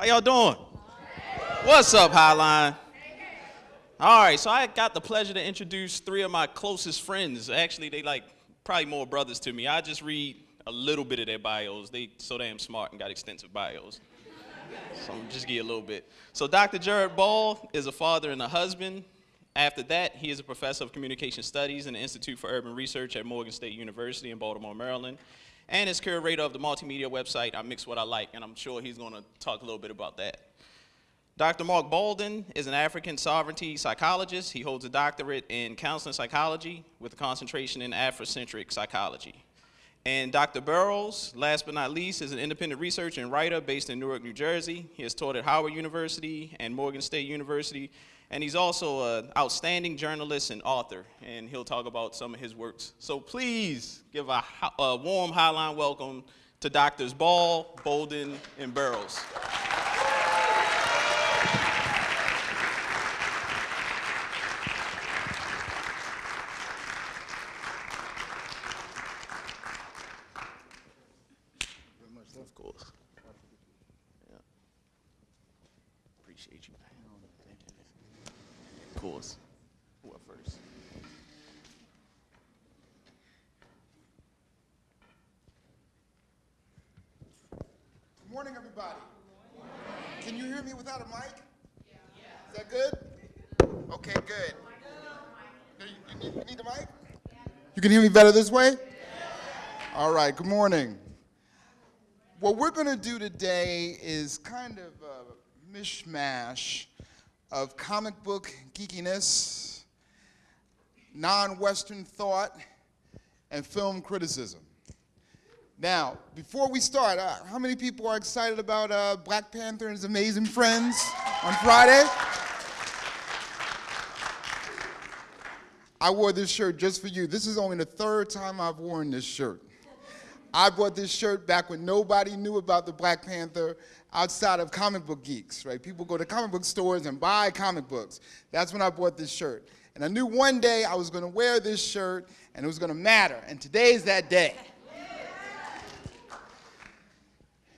How y'all doing? What's up, Highline? All right, so I got the pleasure to introduce three of my closest friends. Actually, they like probably more brothers to me. I just read a little bit of their bios. They so damn smart and got extensive bios. So I'm just give a little bit. So Dr. Jared Ball is a father and a husband. After that, he is a professor of communication studies in the Institute for Urban Research at Morgan State University in Baltimore, Maryland, and is curator of the multimedia website I Mix What I Like, and I'm sure he's going to talk a little bit about that. Dr. Mark Bolden is an African sovereignty psychologist. He holds a doctorate in counseling psychology with a concentration in Afrocentric psychology. And Dr. Burroughs, last but not least, is an independent researcher and writer based in Newark, New Jersey. He has taught at Howard University and Morgan State University, and he's also an outstanding journalist and author, and he'll talk about some of his works. So please give a, a warm highline welcome to Doctors Ball, Bolden, and Burroughs. You can hear me better this way? All right, good morning. What we're going to do today is kind of a mishmash of comic book geekiness, non-Western thought, and film criticism. Now, before we start, uh, how many people are excited about uh, Black Panther and his amazing friends on Friday? I wore this shirt just for you. This is only the third time I've worn this shirt. I bought this shirt back when nobody knew about the Black Panther outside of comic book geeks, right? People go to comic book stores and buy comic books. That's when I bought this shirt. And I knew one day I was gonna wear this shirt and it was gonna matter. And today is that day.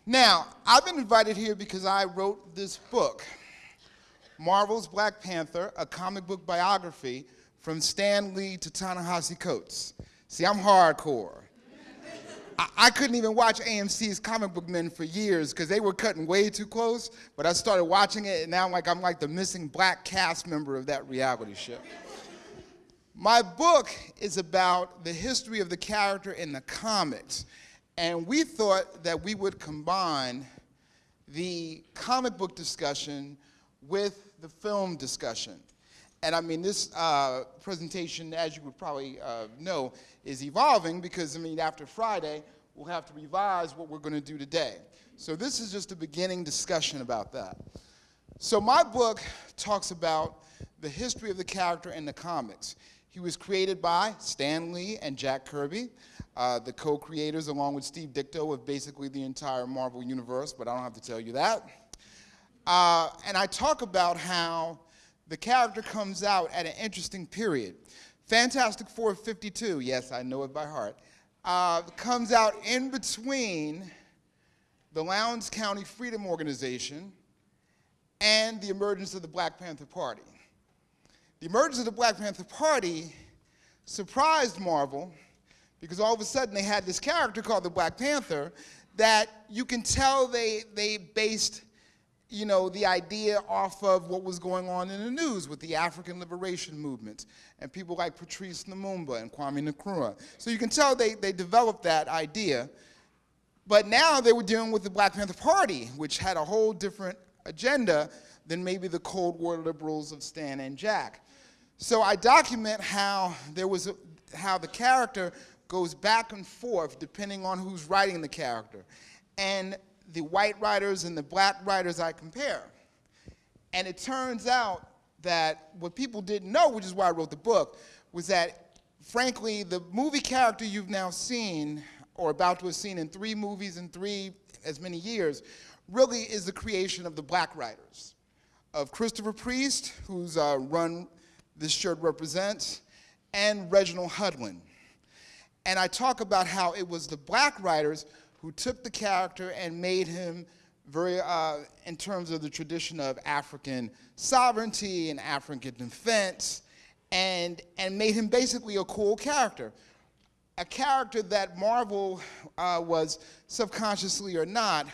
Now, I've been invited here because I wrote this book, Marvel's Black Panther, a comic book biography from Stan Lee to Ta-Nehisi Coates. See, I'm hardcore. I, I couldn't even watch AMC's Comic Book Men for years because they were cutting way too close, but I started watching it and now I'm like, I'm like the missing black cast member of that reality show. My book is about the history of the character in the comics. And we thought that we would combine the comic book discussion with the film discussion. And I mean, this uh, presentation, as you would probably uh, know, is evolving because, I mean, after Friday, we'll have to revise what we're going to do today. So this is just a beginning discussion about that. So my book talks about the history of the character in the comics. He was created by Stan Lee and Jack Kirby, uh, the co-creators along with Steve Ditko of basically the entire Marvel universe, but I don't have to tell you that. Uh, and I talk about how the character comes out at an interesting period. Fantastic Four 52, yes, I know it by heart, uh, comes out in between the Lowndes County Freedom Organization and the emergence of the Black Panther Party. The emergence of the Black Panther Party surprised Marvel because all of a sudden they had this character called the Black Panther that you can tell they, they based you know, the idea off of what was going on in the news with the African liberation movement and people like Patrice Lumumba and Kwame Nkrumah. So you can tell they, they developed that idea. But now they were dealing with the Black Panther Party, which had a whole different agenda than maybe the Cold War liberals of Stan and Jack. So I document how there was a, how the character goes back and forth depending on who's writing the character. And the white writers and the black writers I compare. And it turns out that what people didn't know, which is why I wrote the book, was that frankly, the movie character you've now seen or about to have seen in three movies in three as many years really is the creation of the black writers, of Christopher Priest, whose uh, run this shirt represents, and Reginald Hudlin. And I talk about how it was the black writers who took the character and made him very uh, in terms of the tradition of African sovereignty and African defense, and, and made him basically a cool character. A character that Marvel uh, was subconsciously or not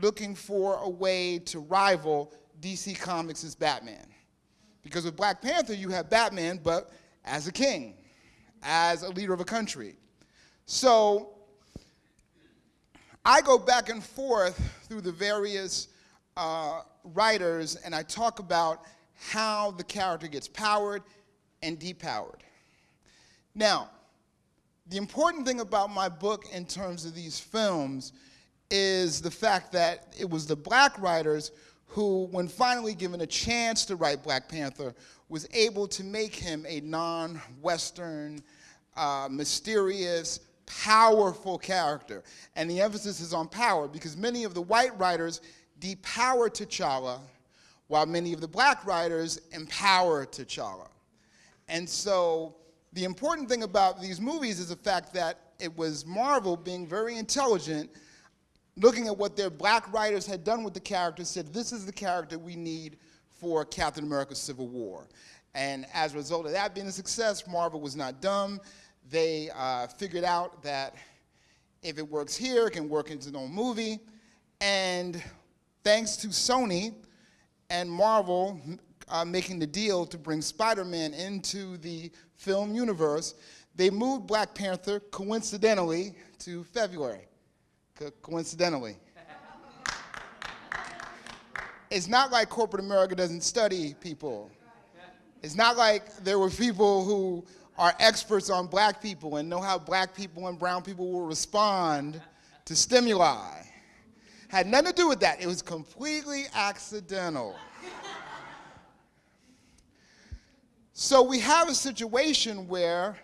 looking for a way to rival DC Comics' Batman. Because with Black Panther, you have Batman, but as a king, as a leader of a country. So I go back and forth through the various uh, writers and I talk about how the character gets powered and depowered. Now, the important thing about my book in terms of these films is the fact that it was the black writers who, when finally given a chance to write Black Panther, was able to make him a non-Western, uh, mysterious, powerful character. And the emphasis is on power because many of the white writers depower T'Challa while many of the black writers empower T'Challa. And so the important thing about these movies is the fact that it was Marvel being very intelligent looking at what their black writers had done with the character, said, this is the character we need for Captain America Civil War. And as a result of that being a success, Marvel was not dumb. They uh, figured out that if it works here, it can work into its own movie. And thanks to Sony and Marvel uh, making the deal to bring Spider-Man into the film universe, they moved Black Panther, coincidentally, to February co coincidentally. it's not like corporate America doesn't study people. It's not like there were people who are experts on black people and know how black people and brown people will respond to stimuli. Had nothing to do with that. It was completely accidental. so we have a situation where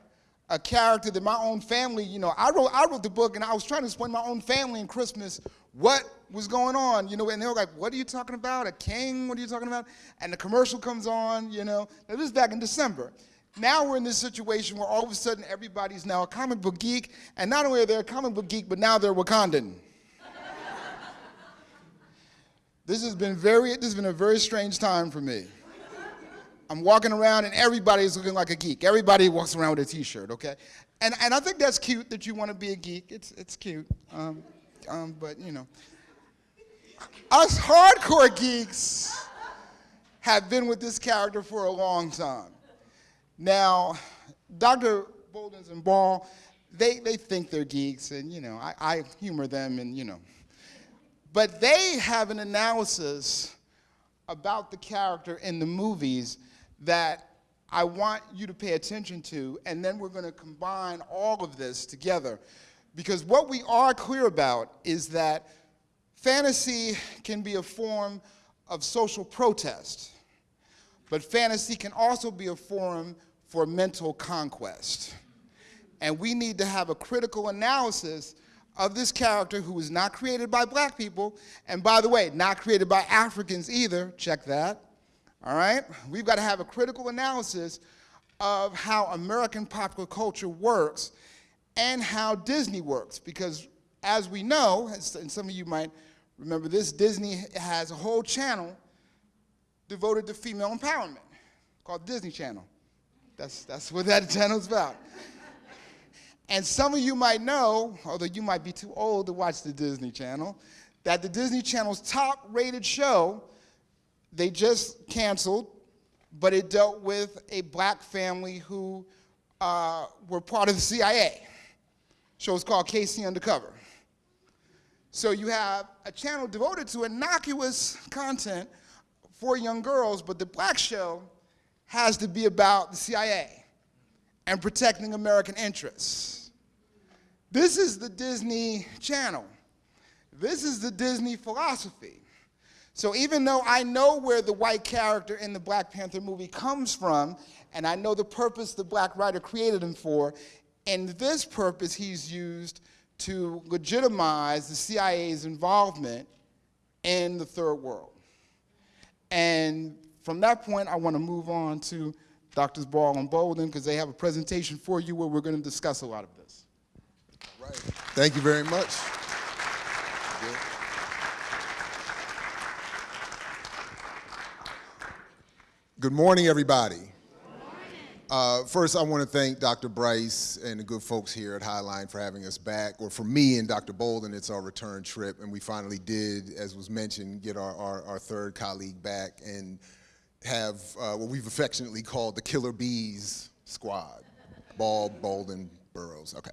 a character that my own family, you know, I wrote, I wrote the book and I was trying to explain my own family in Christmas what was going on, you know, and they were like, what are you talking about? A king? What are you talking about? And the commercial comes on, you know. Now, this is back in December. Now we're in this situation where all of a sudden everybody's now a comic book geek, and not only are they a comic book geek, but now they're Wakandan. this has been very, this has been a very strange time for me. I'm walking around and everybody's looking like a geek. Everybody walks around with a t-shirt, okay? And, and I think that's cute that you want to be a geek. It's, it's cute. Um, um, but, you know. Us hardcore geeks have been with this character for a long time. Now, Dr. Boldens and Ball, they, they think they're geeks, and, you know, I, I humor them, and, you know. But they have an analysis about the character in the movies that I want you to pay attention to, and then we're going to combine all of this together. Because what we are clear about is that fantasy can be a form of social protest, but fantasy can also be a forum for mental conquest. And we need to have a critical analysis of this character who was not created by black people, and by the way, not created by Africans either, check that, all right? We've got to have a critical analysis of how American popular culture works and how Disney works. Because as we know, and some of you might remember this, Disney has a whole channel devoted to female empowerment called Disney Channel. That's, that's what that channel's about. And some of you might know, although you might be too old to watch the Disney Channel, that the Disney Channel's top rated show they just canceled, but it dealt with a black family who uh, were part of the CIA. Show was called KC Undercover. So you have a channel devoted to innocuous content for young girls, but the black show has to be about the CIA and protecting American interests. This is the Disney Channel. This is the Disney philosophy. So even though I know where the white character in the Black Panther movie comes from, and I know the purpose the black writer created him for, in this purpose he's used to legitimize the CIA's involvement in the third world. And from that point, I want to move on to Doctors Ball and Bolden because they have a presentation for you where we're going to discuss a lot of this. Thank you very much. Good morning, everybody. Good uh, morning. Uh, first, I want to thank Dr. Bryce and the good folks here at Highline for having us back. Or for me and Dr. Bolden, it's our return trip, and we finally did, as was mentioned, get our, our, our third colleague back. And have uh, what we've affectionately called the Killer Bees Squad. Ball, Bolden, Burroughs. Okay.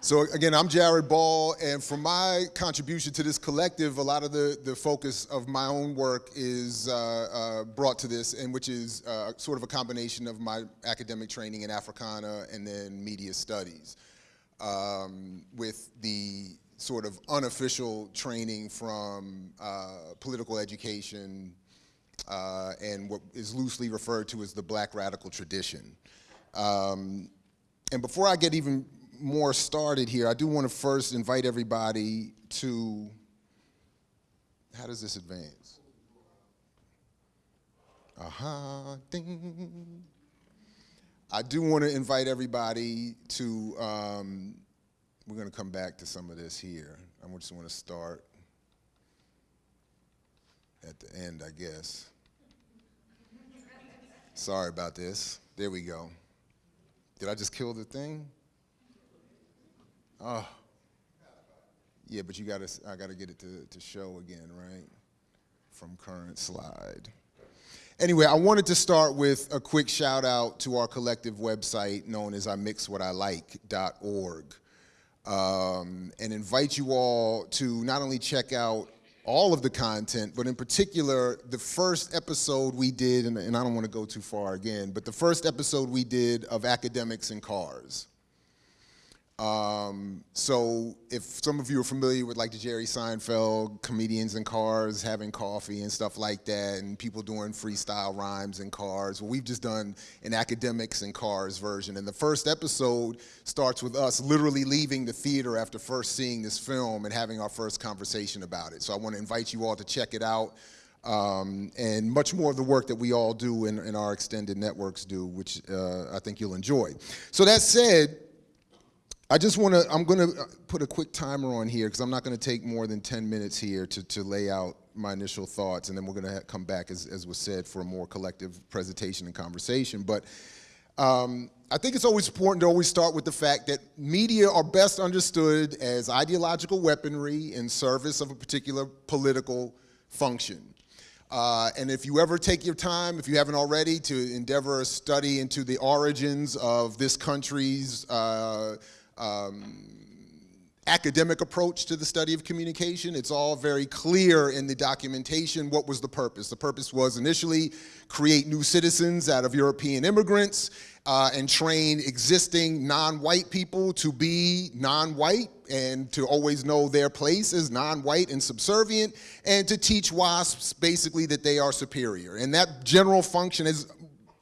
So again, I'm Jared Ball, and for my contribution to this collective, a lot of the, the focus of my own work is uh, uh, brought to this, and which is uh, sort of a combination of my academic training in Africana and then media studies, um, with the sort of unofficial training from uh, political education uh, and what is loosely referred to as the black radical tradition. Um, and before I get even more started here, I do want to first invite everybody to, how does this advance? Aha, ding. I do want to invite everybody to, um, we're going to come back to some of this here. I just want to start at the end, I guess. Sorry about this. There we go. Did I just kill the thing? Oh. Yeah, but you gotta, I gotta get it to, to show again, right? From current slide. Anyway, I wanted to start with a quick shout out to our collective website known as imixwhatilike.org um, and invite you all to not only check out all of the content, but in particular, the first episode we did, and, and I don't want to go too far again, but the first episode we did of Academics and Cars. Um, so if some of you are familiar with like the Jerry Seinfeld, comedians in cars having coffee and stuff like that, and people doing freestyle rhymes in cars, well, we've just done an academics in cars version. And the first episode starts with us literally leaving the theater after first seeing this film and having our first conversation about it. So I want to invite you all to check it out. Um, and much more of the work that we all do in, in our extended networks do, which uh, I think you'll enjoy. So that said, I just want to, I'm going to put a quick timer on here because I'm not going to take more than 10 minutes here to, to lay out my initial thoughts, and then we're going to come back, as, as was said, for a more collective presentation and conversation. But um, I think it's always important to always start with the fact that media are best understood as ideological weaponry in service of a particular political function. Uh, and if you ever take your time, if you haven't already, to endeavor a study into the origins of this country's uh, um, academic approach to the study of communication. It's all very clear in the documentation what was the purpose. The purpose was initially create new citizens out of European immigrants uh, and train existing non-white people to be non-white and to always know their place as non-white and subservient and to teach WASPs basically that they are superior. And that general function has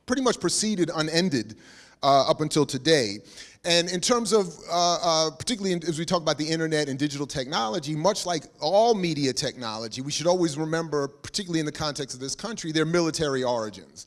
pretty much proceeded unended uh, up until today. And in terms of, uh, uh, particularly as we talk about the internet and digital technology, much like all media technology, we should always remember, particularly in the context of this country, their military origins.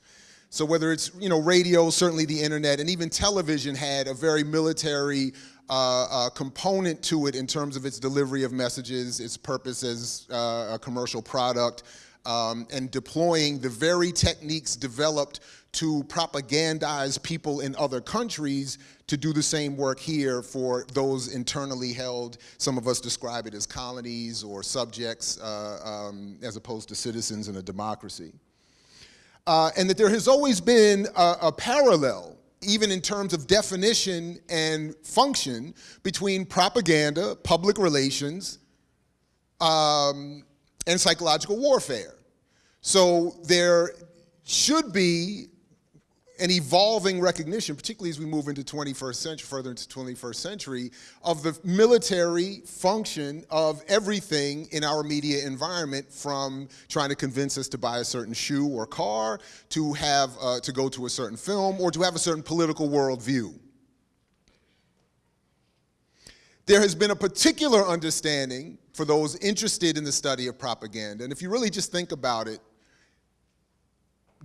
So whether it's you know radio, certainly the internet, and even television had a very military uh, uh, component to it in terms of its delivery of messages, its purpose as uh, a commercial product, um, and deploying the very techniques developed to propagandize people in other countries to do the same work here for those internally held, some of us describe it as colonies or subjects uh, um, as opposed to citizens in a democracy. Uh, and that there has always been a, a parallel even in terms of definition and function between propaganda, public relations, um, and psychological warfare. So there should be an evolving recognition, particularly as we move into 21st century, further into 21st century, of the military function of everything in our media environment, from trying to convince us to buy a certain shoe or car, to have uh, to go to a certain film, or to have a certain political worldview. There has been a particular understanding for those interested in the study of propaganda, and if you really just think about it,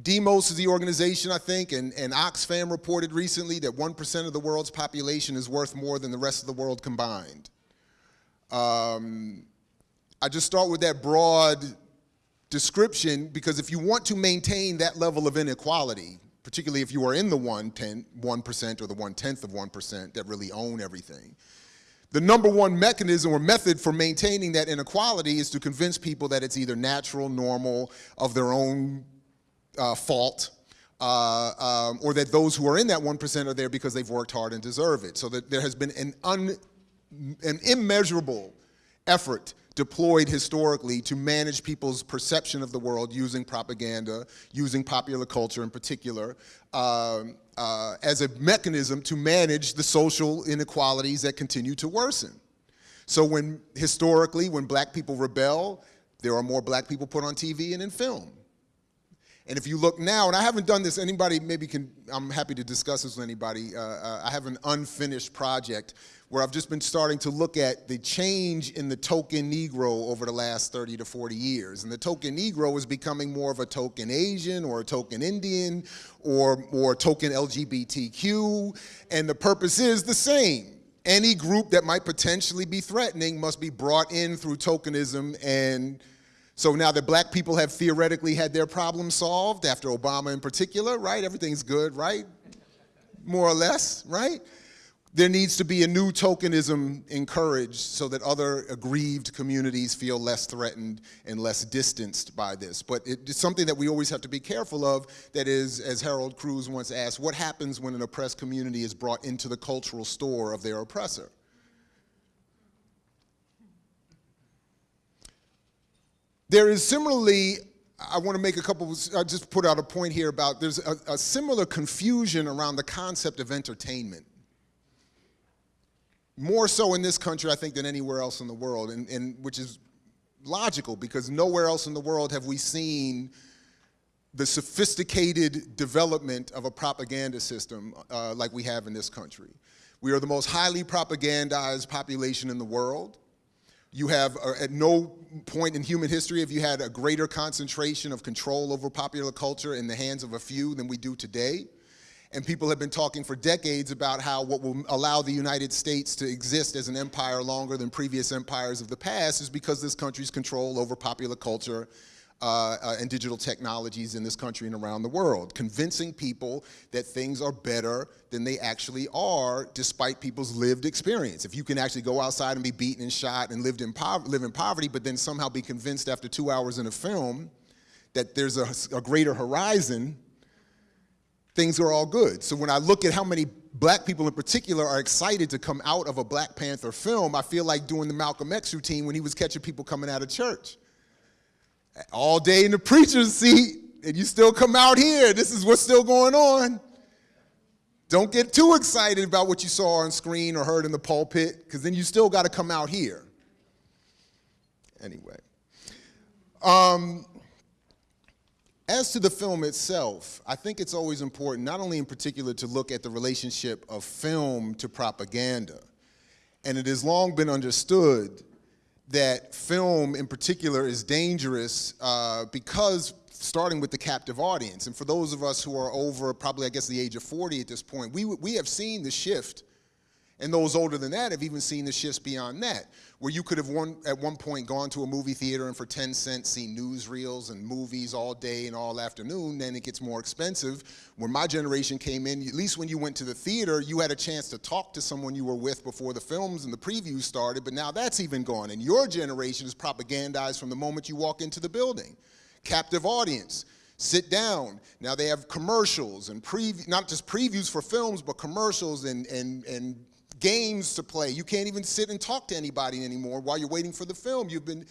Demos is the organization, I think, and, and Oxfam reported recently that 1% of the world's population is worth more than the rest of the world combined. Um, I just start with that broad description because if you want to maintain that level of inequality, particularly if you are in the 1%, 1% or the one-tenth of 1% that really own everything, the number one mechanism or method for maintaining that inequality is to convince people that it's either natural, normal, of their own uh, fault, uh, um, or that those who are in that 1% are there because they've worked hard and deserve it. So that there has been an, un, an immeasurable effort deployed historically to manage people's perception of the world using propaganda, using popular culture in particular, um, uh, as a mechanism to manage the social inequalities that continue to worsen. So when, historically, when black people rebel, there are more black people put on TV and in film. And if you look now, and I haven't done this, anybody maybe can, I'm happy to discuss this with anybody. Uh, uh, I have an unfinished project where I've just been starting to look at the change in the token Negro over the last 30 to 40 years. And the token Negro is becoming more of a token Asian or a token Indian or, or token LGBTQ. And the purpose is the same. Any group that might potentially be threatening must be brought in through tokenism and so now that black people have theoretically had their problem solved, after Obama in particular, right? Everything's good, right? More or less, right? There needs to be a new tokenism encouraged so that other aggrieved communities feel less threatened and less distanced by this. But it's something that we always have to be careful of, that is, as Harold Cruse once asked, what happens when an oppressed community is brought into the cultural store of their oppressor? There is similarly, I want to make a couple, I just put out a point here about there's a, a similar confusion around the concept of entertainment. More so in this country, I think, than anywhere else in the world, and, and which is logical because nowhere else in the world have we seen the sophisticated development of a propaganda system uh, like we have in this country. We are the most highly propagandized population in the world. You have, uh, at no point in human history have you had a greater concentration of control over popular culture in the hands of a few than we do today. And people have been talking for decades about how what will allow the United States to exist as an empire longer than previous empires of the past is because this country's control over popular culture uh, uh, and digital technologies in this country and around the world, convincing people that things are better than they actually are despite people's lived experience. If you can actually go outside and be beaten and shot and lived in live in poverty, but then somehow be convinced after two hours in a film that there's a, a greater horizon, things are all good. So when I look at how many black people in particular are excited to come out of a Black Panther film, I feel like doing the Malcolm X routine when he was catching people coming out of church all day in the preacher's seat and you still come out here. This is what's still going on. Don't get too excited about what you saw on screen or heard in the pulpit, because then you still got to come out here. Anyway. Um, as to the film itself, I think it's always important, not only in particular to look at the relationship of film to propaganda, and it has long been understood that film in particular is dangerous uh, because starting with the captive audience. And for those of us who are over probably, I guess, the age of 40 at this point, we, we have seen the shift and those older than that have even seen the shifts beyond that, where you could have one, at one point gone to a movie theater and for 10 cents seen newsreels and movies all day and all afternoon, then it gets more expensive. When my generation came in, at least when you went to the theater, you had a chance to talk to someone you were with before the films and the previews started, but now that's even gone. And your generation is propagandized from the moment you walk into the building. Captive audience sit down. Now they have commercials and preview, not just previews for films, but commercials and, and, and games to play. You can't even sit and talk to anybody anymore while you're waiting for the film. You've been,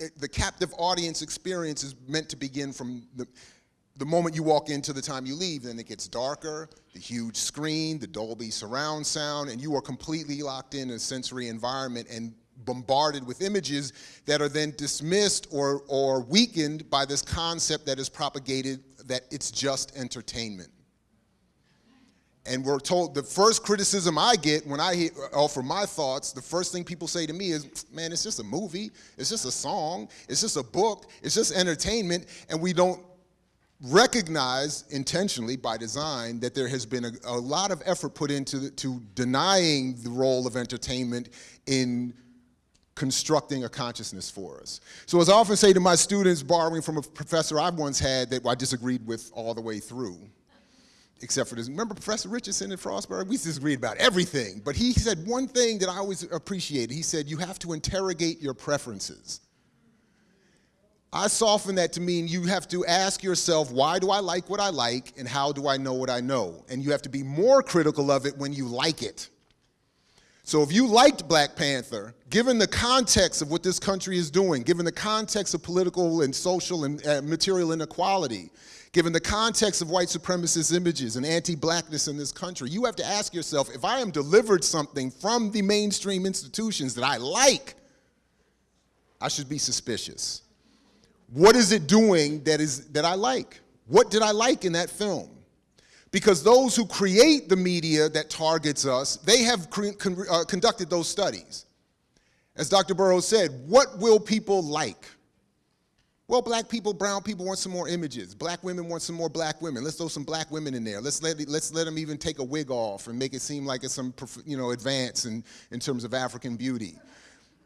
eh, the captive audience experience is meant to begin from the, the moment you walk in to the time you leave, then it gets darker, the huge screen, the Dolby surround sound, and you are completely locked in a sensory environment and bombarded with images that are then dismissed or, or weakened by this concept that is propagated that it's just entertainment. And we're told the first criticism I get when I offer my thoughts, the first thing people say to me is, man, it's just a movie, it's just a song, it's just a book, it's just entertainment, and we don't recognize intentionally by design that there has been a, a lot of effort put into the, to denying the role of entertainment in constructing a consciousness for us. So as I often say to my students, borrowing from a professor I once had that I disagreed with all the way through, except for this, remember Professor Richardson at Frostburg? We disagreed about everything, but he said one thing that I always appreciated. He said, you have to interrogate your preferences. I soften that to mean you have to ask yourself, why do I like what I like and how do I know what I know? And you have to be more critical of it when you like it. So if you liked Black Panther, given the context of what this country is doing, given the context of political and social and uh, material inequality, given the context of white supremacist images and anti-blackness in this country, you have to ask yourself, if I am delivered something from the mainstream institutions that I like, I should be suspicious. What is it doing that, is, that I like? What did I like in that film? Because those who create the media that targets us, they have con uh, conducted those studies. As Dr. Burroughs said, what will people like? Well, black people, brown people want some more images. Black women want some more black women. Let's throw some black women in there. Let's let, let's let them even take a wig off and make it seem like it's some you know, advance in, in terms of African beauty.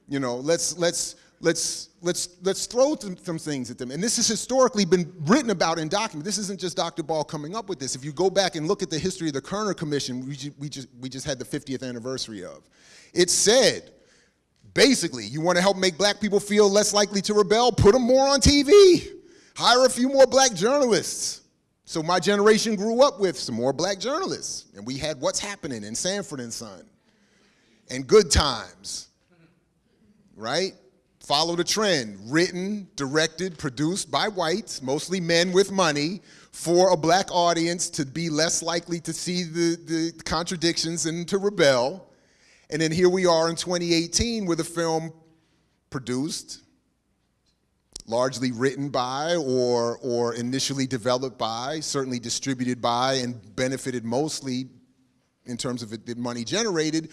You know, let's, let's, let's, let's, let's throw some, some, things at them. And this has historically been written about in documents. This isn't just Dr. Ball coming up with this. If you go back and look at the history of the Kerner Commission, we, we, just, we just had the 50th anniversary of, it said, basically, you want to help make black people feel less likely to rebel? Put them more on TV. Hire a few more black journalists. So my generation grew up with some more black journalists. And we had What's Happening in Sanford and Son and Good Times, right? follow the trend, written, directed, produced by whites, mostly men with money, for a black audience to be less likely to see the, the contradictions and to rebel. And then here we are in 2018 with a film produced, largely written by or, or initially developed by, certainly distributed by and benefited mostly in terms of the money generated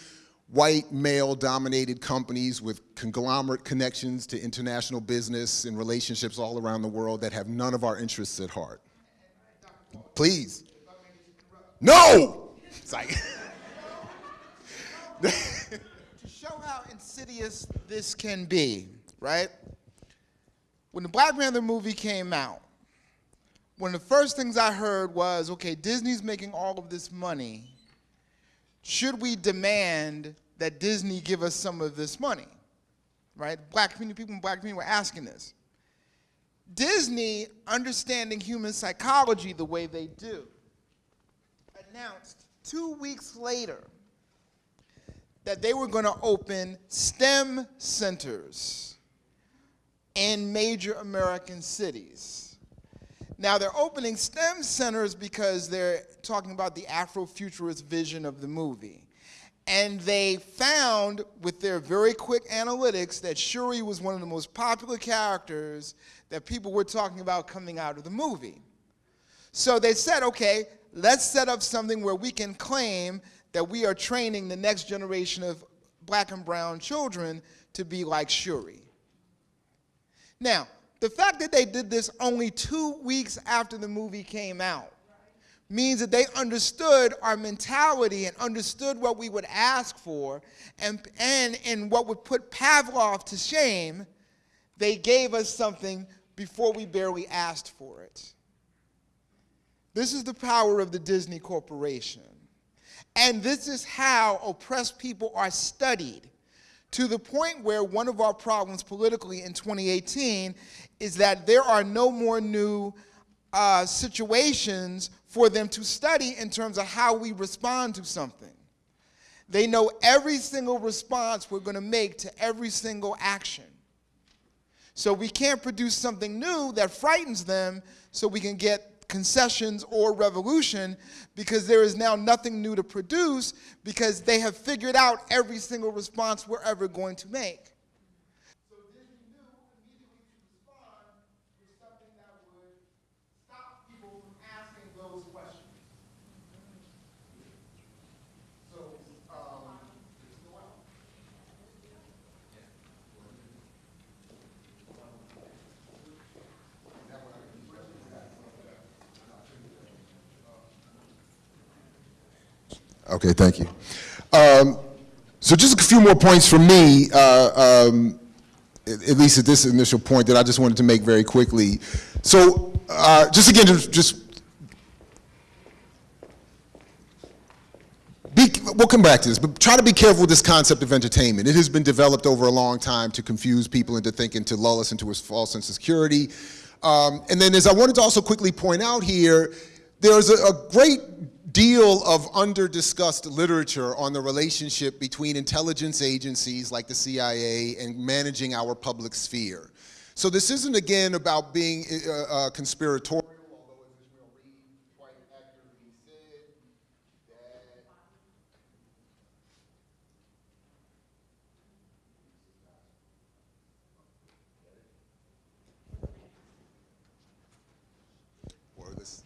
white male-dominated companies with conglomerate connections to international business and relationships all around the world that have none of our interests at heart. Please. No! It's like to show how insidious this can be, right? When the Black Panther movie came out, one of the first things I heard was, okay, Disney's making all of this money. Should we demand that Disney give us some of this money, right? Black community, people in black community were asking this. Disney, understanding human psychology the way they do, announced two weeks later that they were going to open STEM centers in major American cities. Now they're opening STEM centers because they're talking about the Afrofuturist vision of the movie. And they found with their very quick analytics that Shuri was one of the most popular characters that people were talking about coming out of the movie. So they said, okay, let's set up something where we can claim that we are training the next generation of black and brown children to be like Shuri. Now, the fact that they did this only two weeks after the movie came out means that they understood our mentality and understood what we would ask for and, and, and what would put Pavlov to shame, they gave us something before we barely asked for it. This is the power of the Disney Corporation. And this is how oppressed people are studied to the point where one of our problems politically in 2018 is that there are no more new uh, situations for them to study in terms of how we respond to something. They know every single response we're going to make to every single action. So we can't produce something new that frightens them so we can get concessions or revolution because there is now nothing new to produce because they have figured out every single response we're ever going to make. Okay, thank you. Um, So just a few more points from me, uh, um, at least at this initial point that I just wanted to make very quickly. So uh, just again, just, just be, we'll come back to this, but try to be careful with this concept of entertainment. It has been developed over a long time to confuse people into thinking, to lull us into a false sense of security. Um, and then as I wanted to also quickly point out here, there's a, a great deal of under-discussed literature on the relationship between intelligence agencies like the CIA and managing our public sphere. So this isn't, again, about being uh, uh, conspiratorial, although as Ishmael Reed quite accurately said, that or this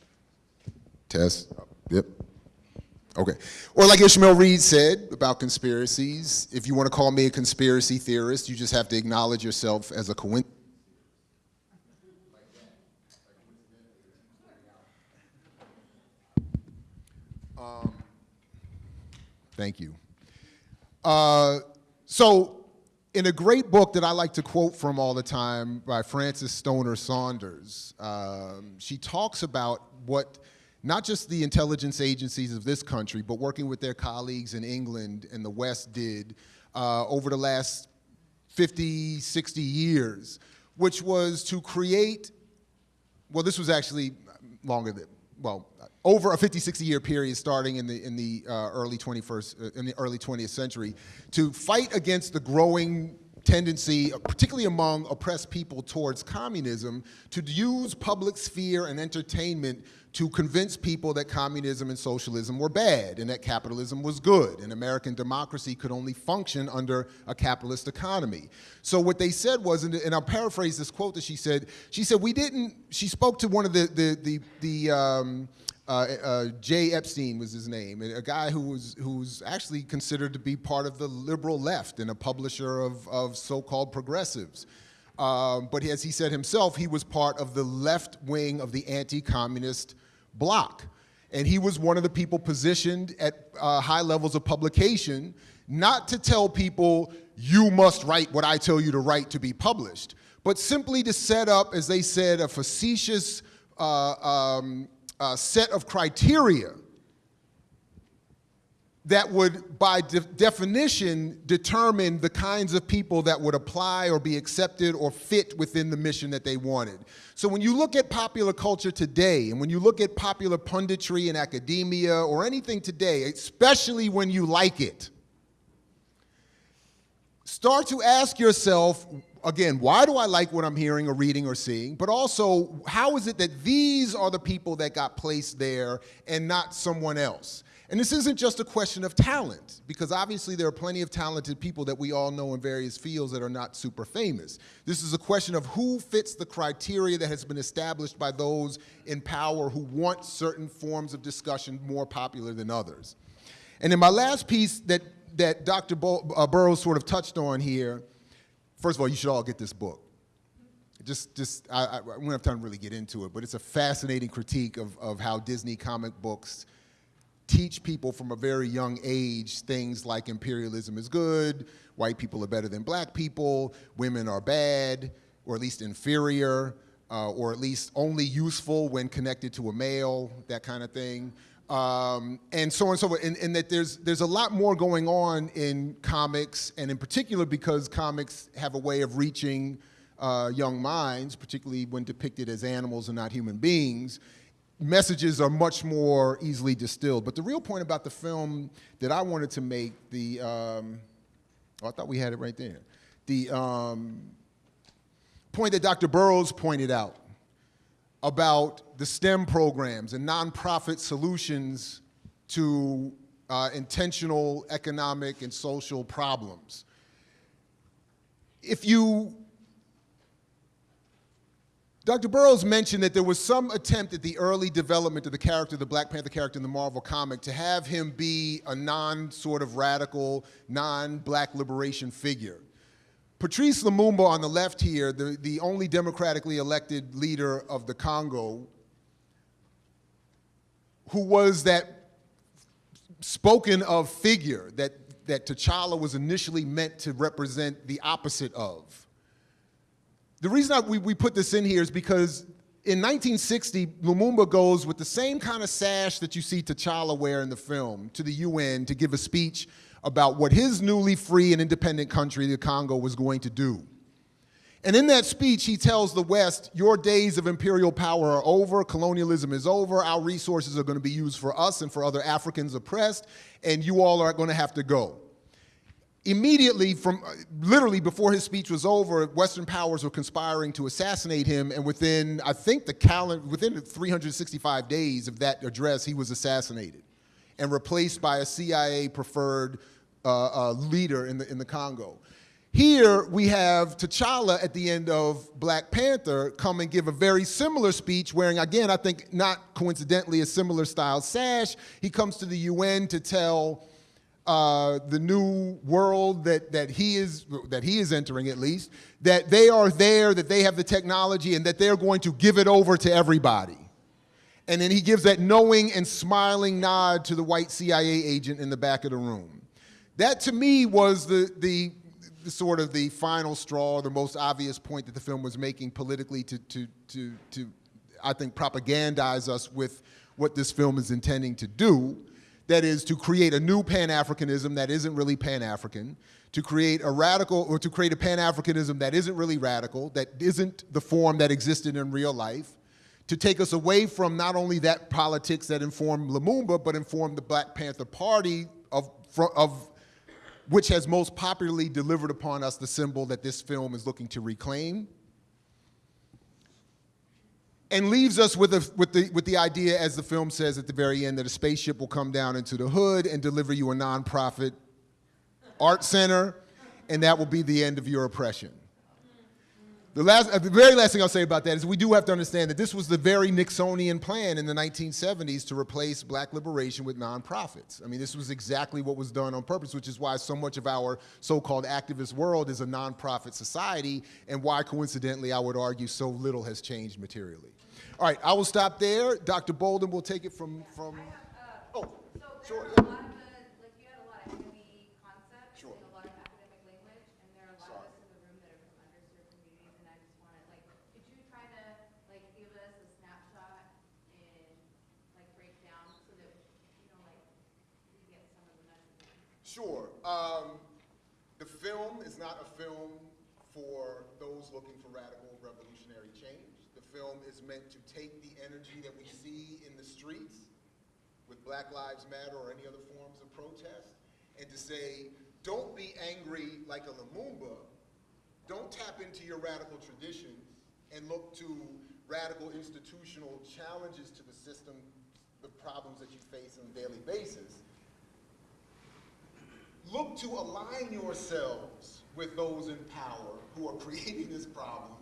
test. Yep. Okay. Or like Ishmael Reed said about conspiracies, if you want to call me a conspiracy theorist, you just have to acknowledge yourself as a coincidence. Thank you. Uh, so, in a great book that I like to quote from all the time by Frances Stoner Saunders, um, she talks about what not just the intelligence agencies of this country, but working with their colleagues in England and the West did uh, over the last 50, 60 years, which was to create, well, this was actually longer than, well, over a 50, 60 year period starting in the, in the uh, early 21st, uh, in the early 20th century, to fight against the growing tendency, particularly among oppressed people towards communism, to use public sphere and entertainment to convince people that communism and socialism were bad and that capitalism was good and American democracy could only function under a capitalist economy. So what they said was, and I'll paraphrase this quote that she said, she said, we didn't, she spoke to one of the, the, the, the um, uh, uh, Jay Epstein was his name, a guy who was who's actually considered to be part of the liberal left and a publisher of, of so-called progressives. Um, but as he said himself, he was part of the left wing of the anti-communist bloc. And he was one of the people positioned at uh, high levels of publication, not to tell people, you must write what I tell you to write to be published, but simply to set up, as they said, a facetious uh, um, uh, set of criteria that would, by de definition, determine the kinds of people that would apply or be accepted or fit within the mission that they wanted. So when you look at popular culture today, and when you look at popular punditry in academia or anything today, especially when you like it, start to ask yourself, again, why do I like what I'm hearing or reading or seeing? But also, how is it that these are the people that got placed there and not someone else? And this isn't just a question of talent, because obviously there are plenty of talented people that we all know in various fields that are not super famous. This is a question of who fits the criteria that has been established by those in power who want certain forms of discussion more popular than others. And in my last piece that, that Dr. Bo uh, Burroughs sort of touched on here, first of all, you should all get this book. Just, just I, I, won't have time to really get into it, but it's a fascinating critique of, of how Disney comic books teach people from a very young age things like imperialism is good, white people are better than black people, women are bad, or at least inferior, uh, or at least only useful when connected to a male, that kind of thing. Um, and so on and so forth, and, and, that there's, there's a lot more going on in comics, and in particular because comics have a way of reaching uh, young minds, particularly when depicted as animals and not human beings, messages are much more easily distilled. But the real point about the film that I wanted to make, the, um, oh, I thought we had it right there. The um, point that Dr. Burroughs pointed out about the STEM programs and nonprofit solutions to uh, intentional economic and social problems. If you Dr. Burroughs mentioned that there was some attempt at the early development of the character, the Black Panther character in the Marvel comic, to have him be a non sort of radical, non-black liberation figure. Patrice Lumumba on the left here, the, the only democratically elected leader of the Congo, who was that spoken of figure that that T'Challa was initially meant to represent the opposite of. The reason I, we, we put this in here is because in 1960, Lumumba goes with the same kind of sash that you see T'Challa wear in the film to the UN to give a speech about what his newly free and independent country, the Congo, was going to do. And in that speech, he tells the West, your days of imperial power are over, colonialism is over, our resources are going to be used for us and for other Africans oppressed, and you all are going to have to go. Immediately, from uh, literally before his speech was over, Western powers were conspiring to assassinate him, and within, I think, the calendar, within 365 days of that address, he was assassinated and replaced by a CIA preferred uh, uh, leader in the, in the Congo. Here we have T'Challa at the end of Black Panther come and give a very similar speech wearing, again, I think not coincidentally, a similar style sash. He comes to the UN to tell uh, the new world that, that, he is, that he is entering at least, that they are there, that they have the technology, and that they're going to give it over to everybody. And then he gives that knowing and smiling nod to the white CIA agent in the back of the room. That to me was the, the the sort of the final straw, the most obvious point that the film was making politically to, to, to, to I think, propagandize us with what this film is intending to do. That is to create a new Pan-Africanism that isn't really Pan-African, to create a radical, or to create a Pan-Africanism that isn't really radical, that isn't the form that existed in real life, to take us away from not only that politics that informed Lumumba, but informed the Black Panther Party of, of which has most popularly delivered upon us the symbol that this film is looking to reclaim, and leaves us with, a, with, the, with the idea, as the film says at the very end, that a spaceship will come down into the hood and deliver you a nonprofit art center, and that will be the end of your oppression. The, last, uh, the very last thing I'll say about that is we do have to understand that this was the very Nixonian plan in the 1970s to replace black liberation with nonprofits. I mean, this was exactly what was done on purpose, which is why so much of our so-called activist world is a nonprofit society, and why, coincidentally, I would argue so little has changed materially. All right, I will stop there. Dr. Bolden will take it from, from uh, oh, sure. Yeah. Sure. Um, the film is not a film for those looking for radical revolutionary change. The film is meant to take the energy that we see in the streets with Black Lives Matter or any other forms of protest and to say, don't be angry like a Lumumba. Don't tap into your radical traditions and look to radical institutional challenges to the system, the problems that you face on a daily basis look to align yourselves with those in power who are creating this problem,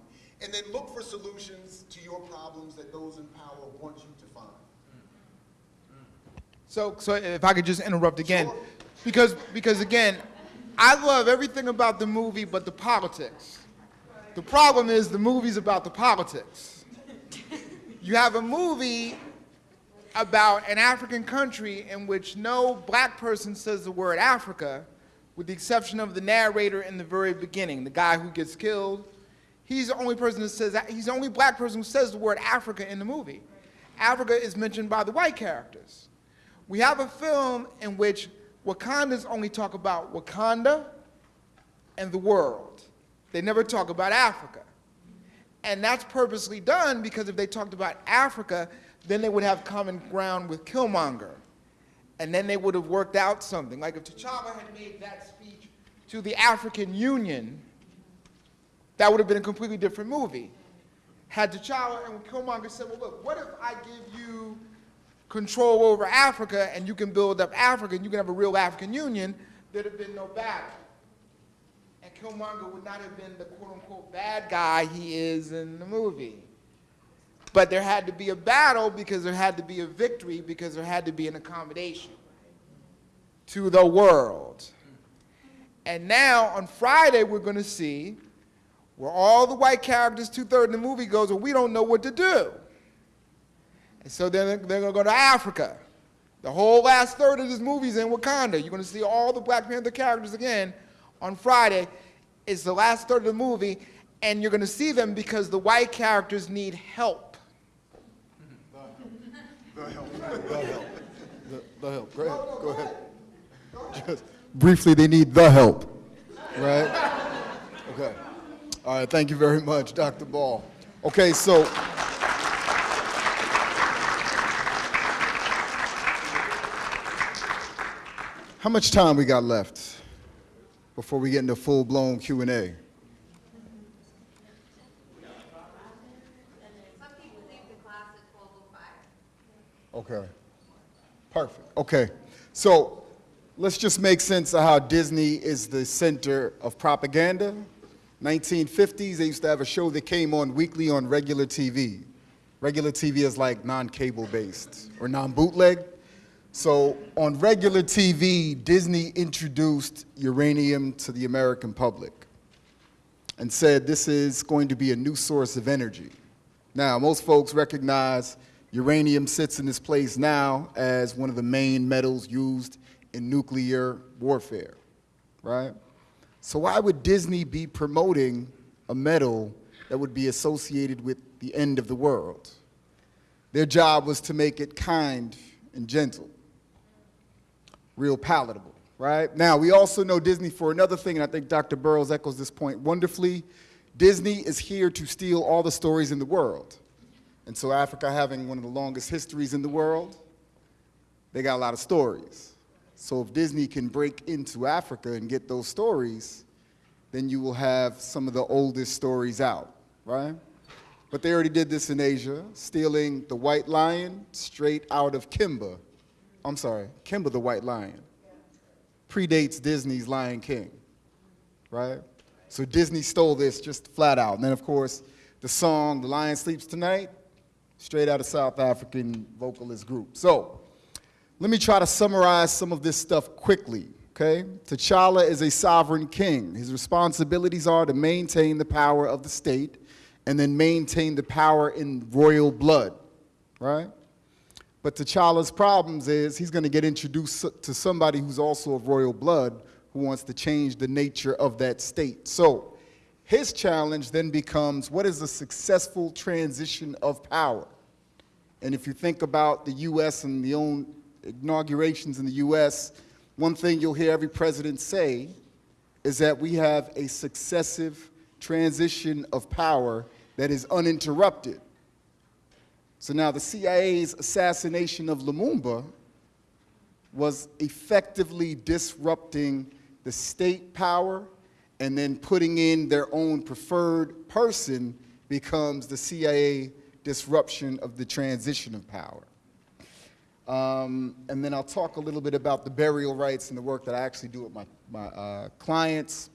and then look for solutions to your problems that those in power want you to find. So, so if I could just interrupt again, sure. because, because again, I love everything about the movie but the politics. The problem is the movie's about the politics. You have a movie about an African country in which no black person says the word Africa, with the exception of the narrator in the very beginning, the guy who gets killed. He's the only person that says that. He's the only black person who says the word Africa in the movie. Africa is mentioned by the white characters. We have a film in which Wakandans only talk about Wakanda and the world. They never talk about Africa. And that's purposely done because if they talked about Africa, then they would have common ground with Killmonger. And then they would have worked out something. Like if T'Challa had made that speech to the African Union, that would have been a completely different movie. Had T'Challa and Killmonger said, well, look, what if I give you control over Africa and you can build up Africa and you can have a real African Union, there'd have been no battle. And Killmonger would not have been the quote unquote bad guy he is in the movie. But there had to be a battle because there had to be a victory because there had to be an accommodation to the world. And now on Friday, we're going to see where all the white characters, two-thirds of the movie goes, well, we don't know what to do. And so then they're going to go to Africa. The whole last third of this movie is in Wakanda. You're gonna see all the Black Panther characters again on Friday. It's the last third of the movie, and you're gonna see them because the white characters need help. Go help the help. Go ahead. Go ahead. Just briefly, they need the help, right? Okay. All right. Thank you very much, Dr. Ball. Okay, so. How much time we got left before we get into full-blown Q&A? Some people leave the class at twelve oh five. Okay. Perfect. Okay. So let's just make sense of how Disney is the center of propaganda. 1950s, they used to have a show that came on weekly on regular TV. Regular TV is like non-cable based or non-bootleg. So on regular TV, Disney introduced uranium to the American public and said this is going to be a new source of energy. Now, most folks recognize uranium sits in this place now as one of the main metals used in nuclear warfare, right? So why would Disney be promoting a metal that would be associated with the end of the world? Their job was to make it kind and gentle real palatable, right? Now, we also know Disney for another thing, and I think Dr. Burroughs echoes this point wonderfully. Disney is here to steal all the stories in the world. And so, Africa having one of the longest histories in the world, they got a lot of stories. So, if Disney can break into Africa and get those stories, then you will have some of the oldest stories out, right? But they already did this in Asia, stealing the white lion straight out of Kimba, I'm sorry, Kimba the White Lion predates Disney's Lion King, right? So Disney stole this just flat out. And then, of course, the song The Lion Sleeps Tonight, straight out of South African vocalist group. So let me try to summarize some of this stuff quickly, okay? T'Challa is a sovereign king. His responsibilities are to maintain the power of the state and then maintain the power in royal blood, right? But T'Challa's problems is he's going to get introduced to somebody who's also of royal blood who wants to change the nature of that state. So his challenge then becomes what is a successful transition of power? And if you think about the U.S. and the own inaugurations in the U.S., one thing you'll hear every president say is that we have a successive transition of power that is uninterrupted. So now the CIA's assassination of Lumumba was effectively disrupting the state power and then putting in their own preferred person becomes the CIA disruption of the transition of power. Um, and then I'll talk a little bit about the burial rites and the work that I actually do with my, my uh, clients.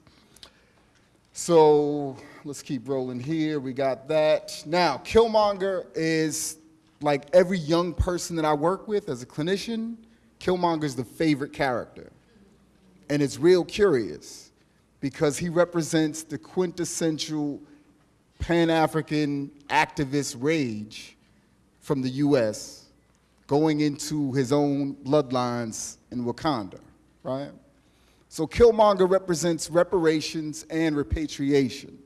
So let's keep rolling here. We got that. Now, Killmonger is like every young person that I work with as a clinician, Killmonger is the favorite character. And it's real curious because he represents the quintessential Pan-African activist rage from the US going into his own bloodlines in Wakanda, right? So Killmonger represents reparations and repatriation.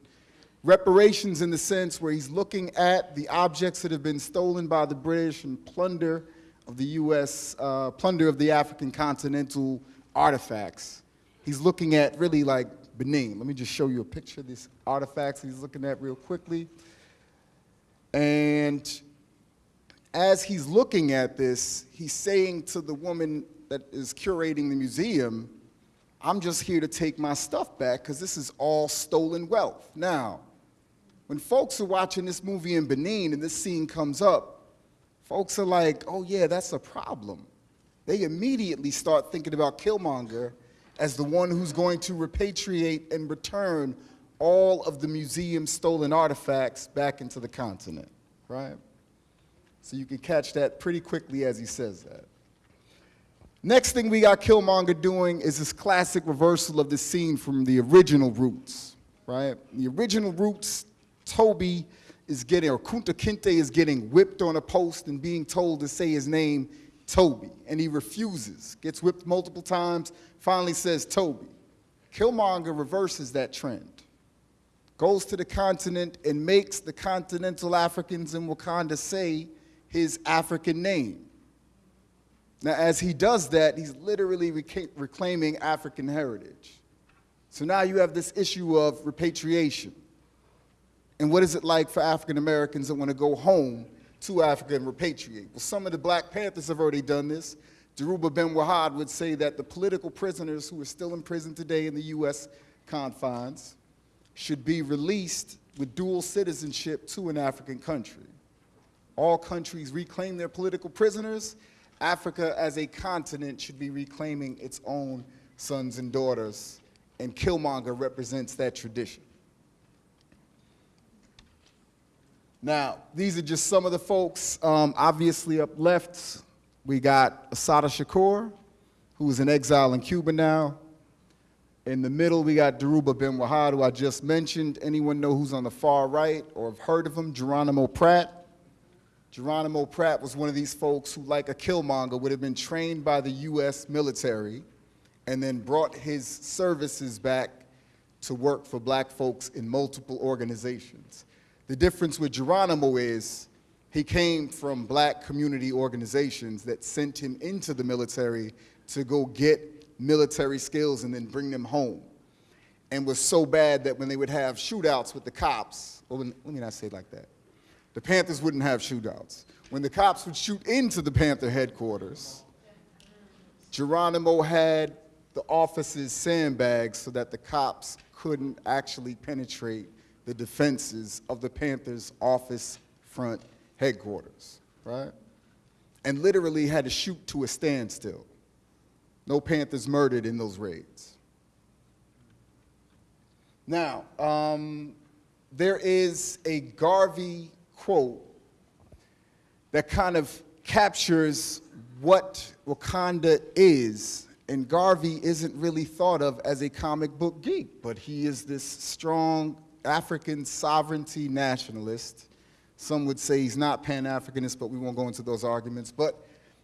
Reparations in the sense where he's looking at the objects that have been stolen by the British and plunder of the US, uh, plunder of the African continental artifacts. He's looking at really like Benin. Let me just show you a picture of these artifacts he's looking at real quickly. And as he's looking at this, he's saying to the woman that is curating the museum, I'm just here to take my stuff back because this is all stolen wealth. Now, when folks are watching this movie in Benin and this scene comes up, folks are like, oh yeah, that's a problem. They immediately start thinking about Killmonger as the one who's going to repatriate and return all of the museum's stolen artifacts back into the continent, right? So you can catch that pretty quickly as he says that. Next thing we got Killmonger doing is this classic reversal of the scene from the original Roots, right? The original Roots, Toby is getting, or Kunta Kinte is getting whipped on a post and being told to say his name Toby, and he refuses, gets whipped multiple times, finally says Toby. Killmonger reverses that trend, goes to the continent and makes the continental Africans in Wakanda say his African name. Now, as he does that, he's literally reclaiming African heritage. So now you have this issue of repatriation. And what is it like for African Americans that want to go home to Africa and repatriate? Well, some of the Black Panthers have already done this. Dhoruba Ben Wahad would say that the political prisoners who are still in prison today in the U.S. confines should be released with dual citizenship to an African country. All countries reclaim their political prisoners. Africa as a continent should be reclaiming its own sons and daughters, and Killmonger represents that tradition. Now, these are just some of the folks. Um, obviously, up left, we got Assata Shakur, who's in exile in Cuba now. In the middle, we got Dhoruba Ben Wahad, who I just mentioned. Anyone know who's on the far right or have heard of him? Geronimo Pratt. Geronimo Pratt was one of these folks who, like a Killmonger, would have been trained by the U.S. military and then brought his services back to work for black folks in multiple organizations. The difference with Geronimo is he came from black community organizations that sent him into the military to go get military skills and then bring them home. And was so bad that when they would have shootouts with the cops, well, let me not say it like that. The Panthers wouldn't have shootouts. When the cops would shoot into the Panther headquarters, Geronimo had the officers sandbags so that the cops couldn't actually penetrate the defenses of the Panthers office front headquarters, right? And literally had to shoot to a standstill. No Panthers murdered in those raids. Now, um, there is a Garvey quote that kind of captures what Wakanda is. And Garvey isn't really thought of as a comic book geek, but he is this strong African sovereignty nationalist. Some would say he's not Pan Africanist, but we won't go into those arguments. But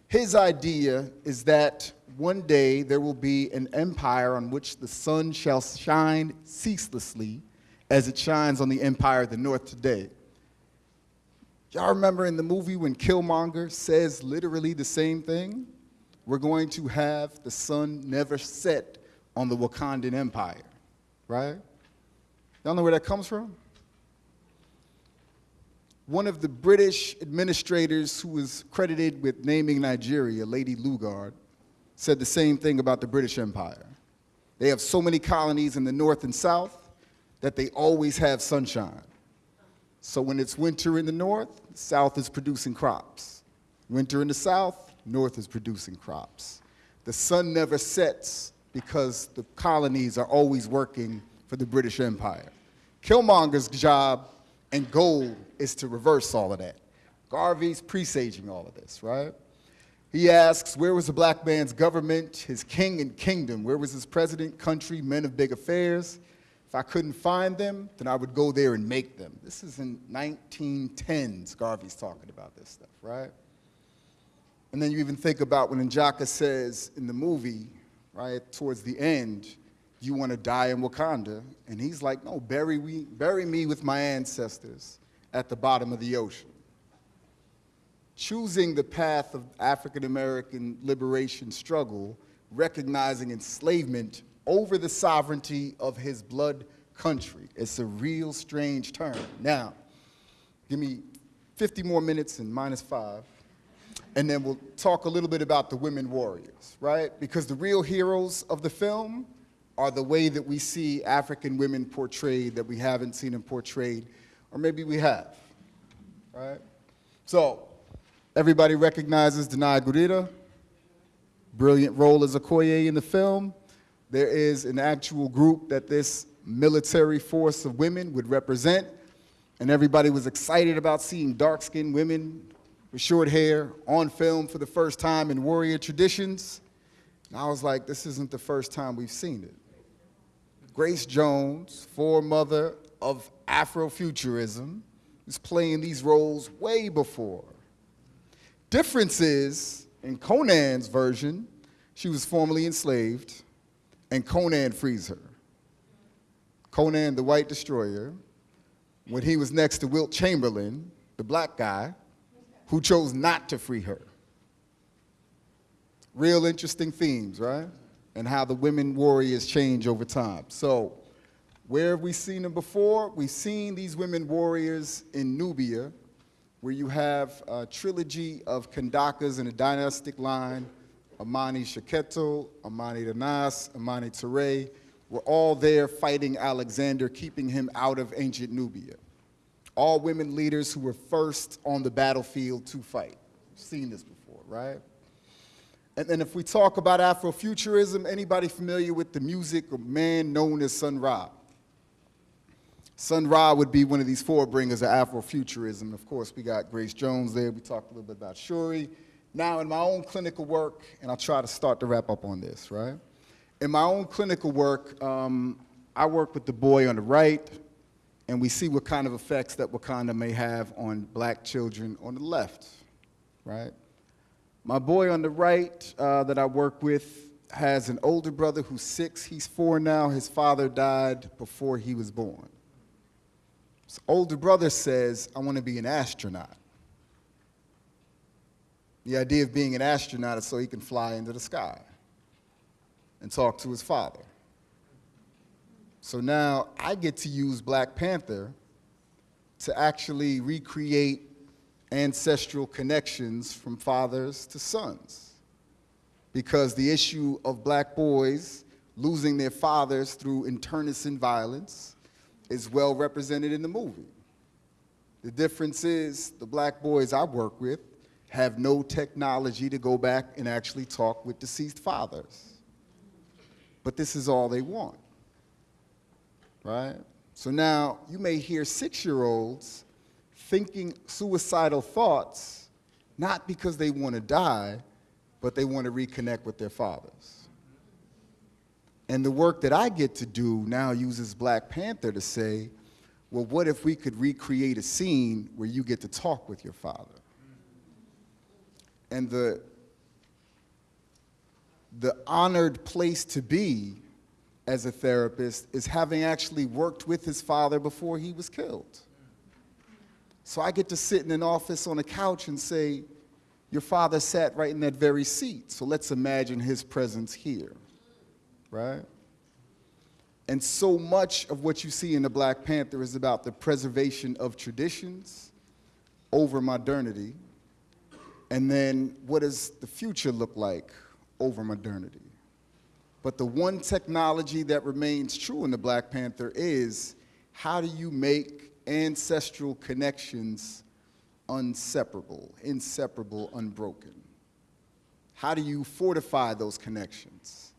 his idea is that one day there will be an empire on which the sun shall shine ceaselessly as it shines on the empire of the north today. Y'all remember in the movie when Killmonger says literally the same thing? We're going to have the sun never set on the Wakandan Empire, right? Y'all know where that comes from? One of the British administrators who was credited with naming Nigeria, Lady Lugard, said the same thing about the British Empire. They have so many colonies in the north and south that they always have sunshine. So when it's winter in the north, south is producing crops. Winter in the south, north is producing crops. The sun never sets because the colonies are always working for the British Empire. Killmonger's job and goal is to reverse all of that. Garvey's presaging all of this, right? He asks, where was the black man's government, his king and kingdom? Where was his president, country, men of big affairs? If I couldn't find them, then I would go there and make them. This is in 1910s, Garvey's talking about this stuff, right? And then you even think about when Njaka says in the movie, right, towards the end, you want to die in Wakanda? And he's like, no, bury, we, bury me with my ancestors at the bottom of the ocean. Choosing the path of African American liberation struggle, recognizing enslavement over the sovereignty of his blood country. It's a real strange turn. Now, give me 50 more minutes and minus five, and then we'll talk a little bit about the women warriors, right? Because the real heroes of the film are the way that we see African women portrayed that we haven't seen them portrayed, or maybe we have, right? So, everybody recognizes Danai Gurira, brilliant role as Okoye in the film. There is an actual group that this military force of women would represent, and everybody was excited about seeing dark-skinned women with short hair on film for the first time in warrior traditions. And I was like, this isn't the first time we've seen it. Grace Jones, foremother of Afrofuturism, is playing these roles way before. Difference is in Conan's version, she was formerly enslaved, and Conan frees her. Conan the White Destroyer, when he was next to Wilt Chamberlain, the black guy, who chose not to free her. Real interesting themes, right? And how the women warriors change over time. So, where have we seen them before? We've seen these women warriors in Nubia, where you have a trilogy of Kandakas in a dynastic line, Amani Shaketo, Amani Danas, Amani Ture, were all there fighting Alexander, keeping him out of ancient Nubia. All women leaders who were first on the battlefield to fight. seen this before, right? And then if we talk about Afrofuturism, anybody familiar with the music of man known as Sun Ra? Sun Ra would be one of these forebringers of Afrofuturism. Of course, we got Grace Jones there. We talked a little bit about Shuri. Now, in my own clinical work, and I'll try to start to wrap up on this, right? In my own clinical work, um, I work with the boy on the right, and we see what kind of effects that Wakanda may have on black children on the left, right? My boy on the right uh, that I work with has an older brother who's six. He's four now. His father died before he was born. His older brother says, I want to be an astronaut. The idea of being an astronaut is so he can fly into the sky and talk to his father. So now I get to use Black Panther to actually recreate ancestral connections from fathers to sons. Because the issue of black boys losing their fathers through internecine violence is well represented in the movie. The difference is the black boys I work with have no technology to go back and actually talk with deceased fathers but this is all they want, right? So now you may hear six-year-olds thinking suicidal thoughts, not because they want to die, but they want to reconnect with their fathers. And the work that I get to do now uses Black Panther to say, well, what if we could recreate a scene where you get to talk with your father? And the, the honored place to be as a therapist is having actually worked with his father before he was killed. So I get to sit in an office on a couch and say, your father sat right in that very seat, so let's imagine his presence here, right? And so much of what you see in the Black Panther is about the preservation of traditions over modernity, and then what does the future look like over modernity. But the one technology that remains true in the Black Panther is how do you make ancestral connections unseparable, inseparable, unbroken? How do you fortify those connections?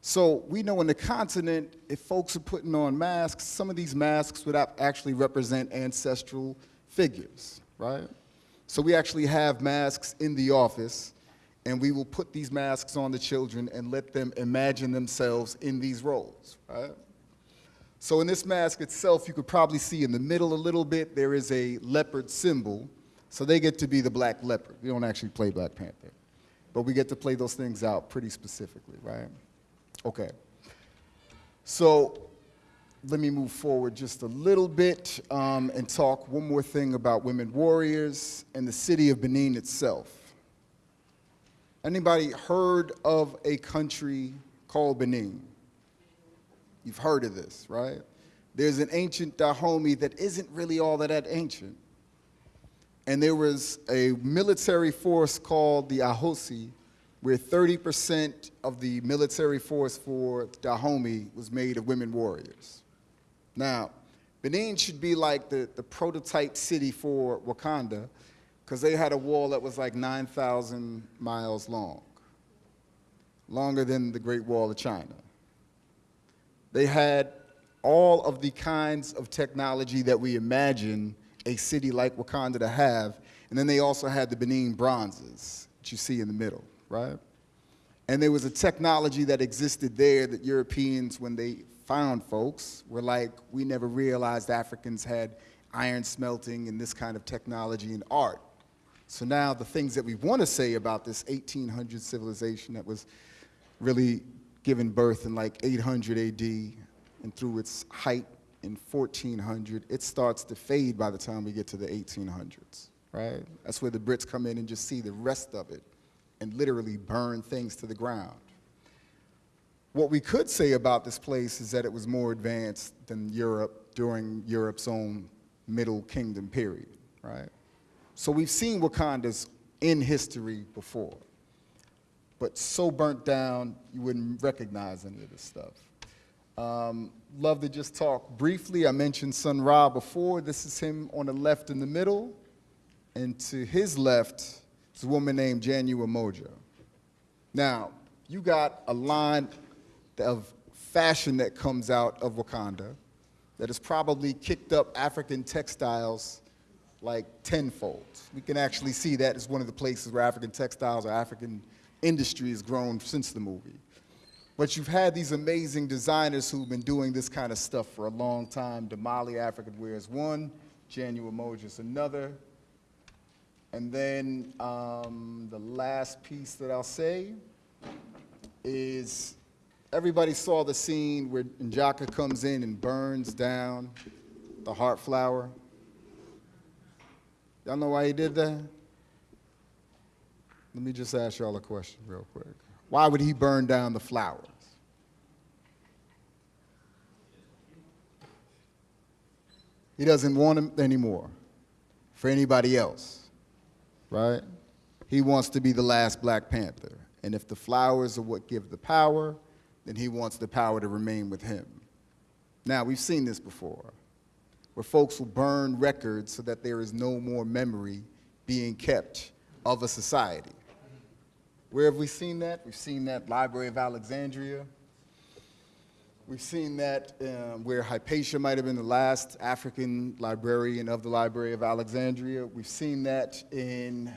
So we know in the continent, if folks are putting on masks, some of these masks would actually represent ancestral figures, right? So we actually have masks in the office and we will put these masks on the children and let them imagine themselves in these roles, right? So in this mask itself, you could probably see in the middle a little bit, there is a leopard symbol. So they get to be the black leopard. We don't actually play Black Panther. But we get to play those things out pretty specifically, right? Okay. So let me move forward just a little bit um, and talk one more thing about women warriors and the city of Benin itself. Anybody heard of a country called Benin? You've heard of this, right? There's an ancient Dahomey that isn't really all that, that ancient. And there was a military force called the Ahosi, where 30% of the military force for Dahomey was made of women warriors. Now, Benin should be like the, the prototype city for Wakanda, because they had a wall that was like 9,000 miles long, longer than the Great Wall of China. They had all of the kinds of technology that we imagine a city like Wakanda to have, and then they also had the Benin bronzes that you see in the middle, right? And there was a technology that existed there that Europeans, when they found folks, were like, we never realized Africans had iron smelting and this kind of technology and art. So now the things that we want to say about this 1800 civilization that was really given birth in like 800 AD and through its height in 1400, it starts to fade by the time we get to the 1800s, right? That's where the Brits come in and just see the rest of it and literally burn things to the ground. What we could say about this place is that it was more advanced than Europe during Europe's own Middle Kingdom period, right? So we've seen Wakandas in history before, but so burnt down you wouldn't recognize any of this stuff. Um, love to just talk briefly. I mentioned Sun Ra before. This is him on the left in the middle, and to his left is a woman named Janua Moja. Now, you got a line of fashion that comes out of Wakanda that has probably kicked up African textiles like tenfold. We can actually see that as one of the places where African textiles or African industry has grown since the movie. But you've had these amazing designers who've been doing this kind of stuff for a long time. Damali African Wear is one, Janua Moja is another. And then um, the last piece that I'll say is everybody saw the scene where Njaka comes in and burns down the heart flower. Y'all know why he did that? Let me just ask y'all a question real quick. Why would he burn down the flowers? He doesn't want them anymore for anybody else, right? He wants to be the last Black Panther. And if the flowers are what give the power, then he wants the power to remain with him. Now, we've seen this before, where folks will burn records so that there is no more memory being kept of a society. Where have we seen that? We've seen that Library of Alexandria. We've seen that um, where Hypatia might have been the last African librarian of the Library of Alexandria. We've seen that in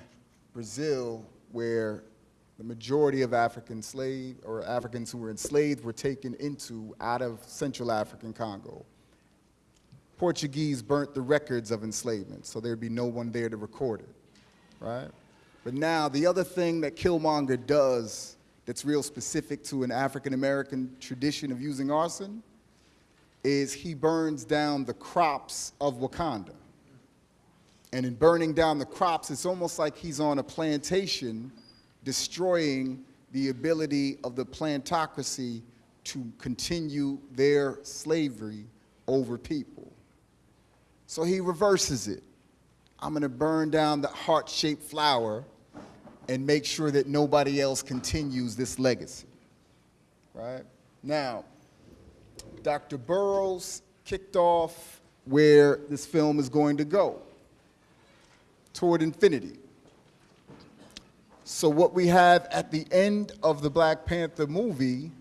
Brazil, where the majority of African slave or Africans who were enslaved were taken into out of Central African Congo. Portuguese burnt the records of enslavement, so there'd be no one there to record it, right? But now the other thing that Killmonger does that's real specific to an African American tradition of using arson is he burns down the crops of Wakanda. And in burning down the crops, it's almost like he's on a plantation destroying the ability of the plantocracy to continue their slavery over people. So he reverses it. I'm going to burn down the heart shaped flower and make sure that nobody else continues this legacy. Right? Now, Dr. Burroughs kicked off where this film is going to go toward infinity. So, what we have at the end of the Black Panther movie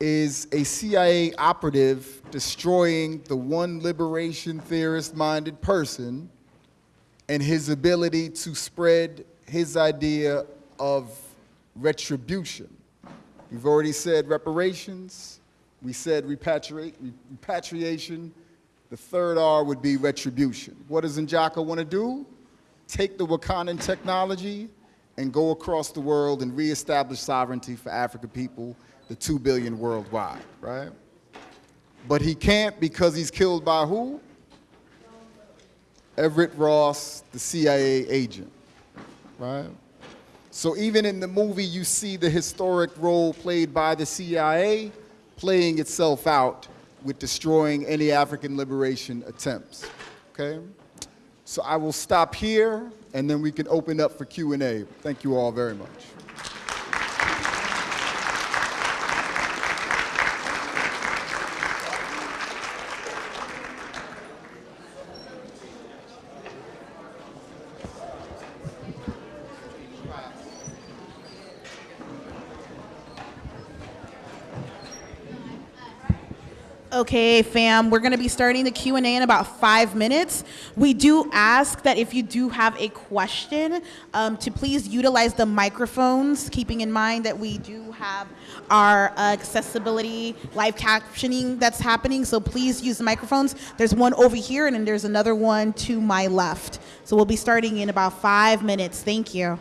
is a CIA operative destroying the one liberation theorist minded person and his ability to spread his idea of retribution. We've already said reparations, we said repatriate, repatriation. The third R would be retribution. What does Njaka want to do? Take the Wakandan technology and go across the world and reestablish sovereignty for African people, the two billion worldwide, right? But he can't because he's killed by who? Everett Ross, the CIA agent, right? So even in the movie, you see the historic role played by the CIA playing itself out with destroying any African liberation attempts, okay? So I will stop here, and then we can open up for Q&A. Thank you all very much. Okay, fam, we're gonna be starting the Q and A in about five minutes. We do ask that if you do have a question, um, to please utilize the microphones, keeping in mind that we do have our uh, accessibility live captioning that's happening. So please use the microphones. There's one over here, and then there's another one to my left. So we'll be starting in about five minutes. Thank you.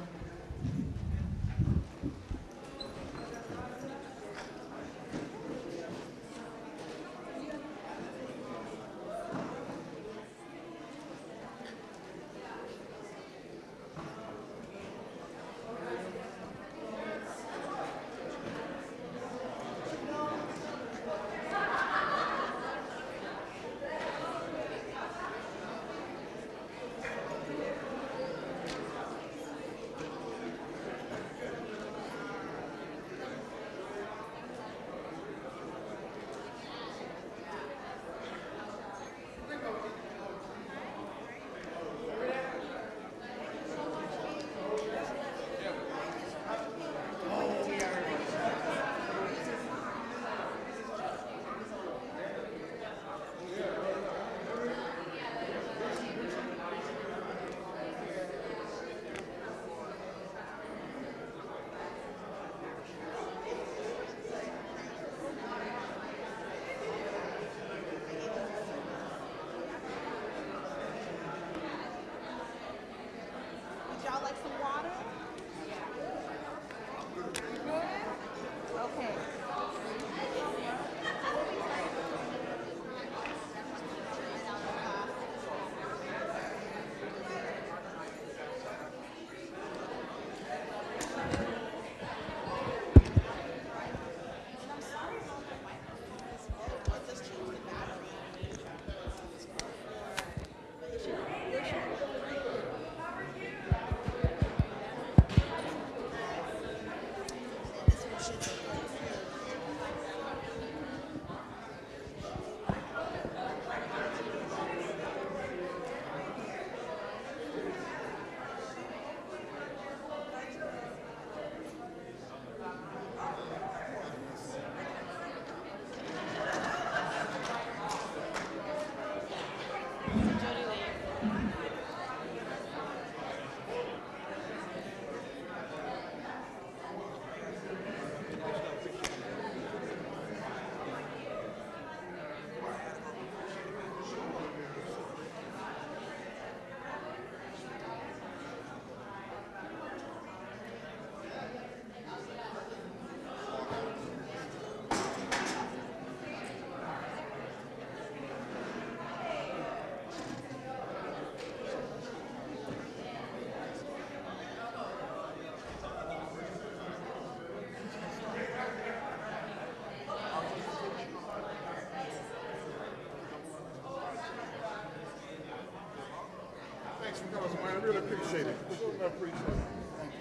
I really appreciate it. I appreciate it. Thank you.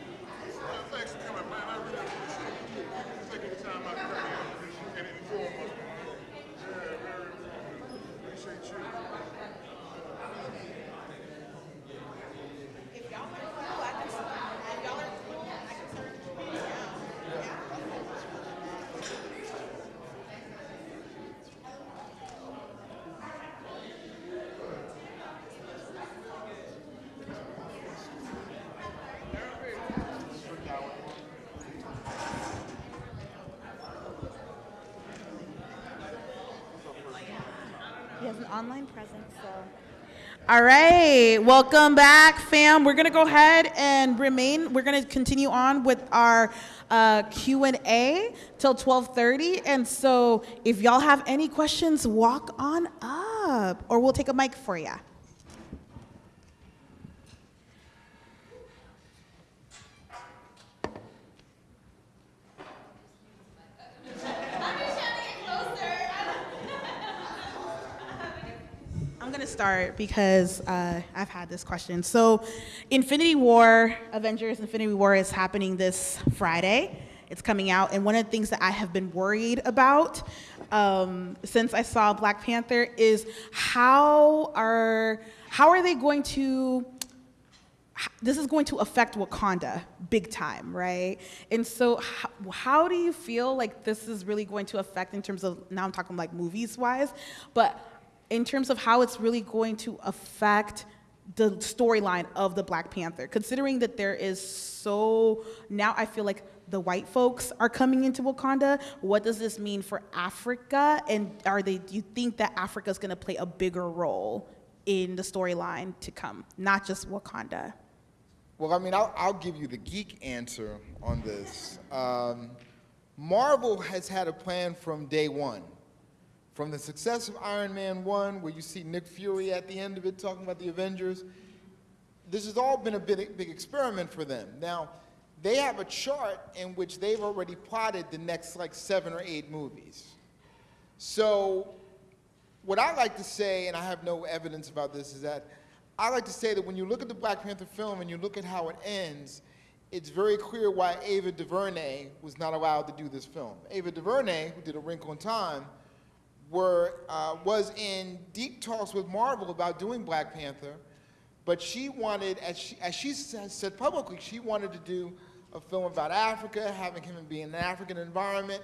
Thanks for coming, man. I really appreciate it. Taking the time out to come here and inform us, man. Yeah, very informative. Appreciate you. He has an online presence, so. All right, welcome back, fam. We're gonna go ahead and remain. We're gonna continue on with our uh, Q and A till 12:30. And so, if y'all have any questions, walk on up, or we'll take a mic for you. Start because uh, I've had this question. So, Infinity War, Avengers Infinity War is happening this Friday. It's coming out, and one of the things that I have been worried about um, since I saw Black Panther is how are how are they going to this is going to affect Wakanda big time, right? And so, how, how do you feel like this is really going to affect in terms of now I'm talking like movies wise, but in terms of how it's really going to affect the storyline of the Black Panther, considering that there is so now I feel like the white folks are coming into Wakanda. What does this mean for Africa? And are they? Do you think that Africa is going to play a bigger role in the storyline to come, not just Wakanda? Well, I mean, I'll, I'll give you the geek answer on this. Um, Marvel has had a plan from day one. From the success of Iron Man 1, where you see Nick Fury at the end of it talking about the Avengers, this has all been a big, big experiment for them. Now, they have a chart in which they've already plotted the next like seven or eight movies. So, what I like to say, and I have no evidence about this, is that I like to say that when you look at the Black Panther film and you look at how it ends, it's very clear why Ava DuVernay was not allowed to do this film. Ava DuVernay, who did A Wrinkle in Time, were, uh, was in deep talks with Marvel about doing Black Panther, but she wanted, as she, as she said publicly, she wanted to do a film about Africa, having him be in an African environment,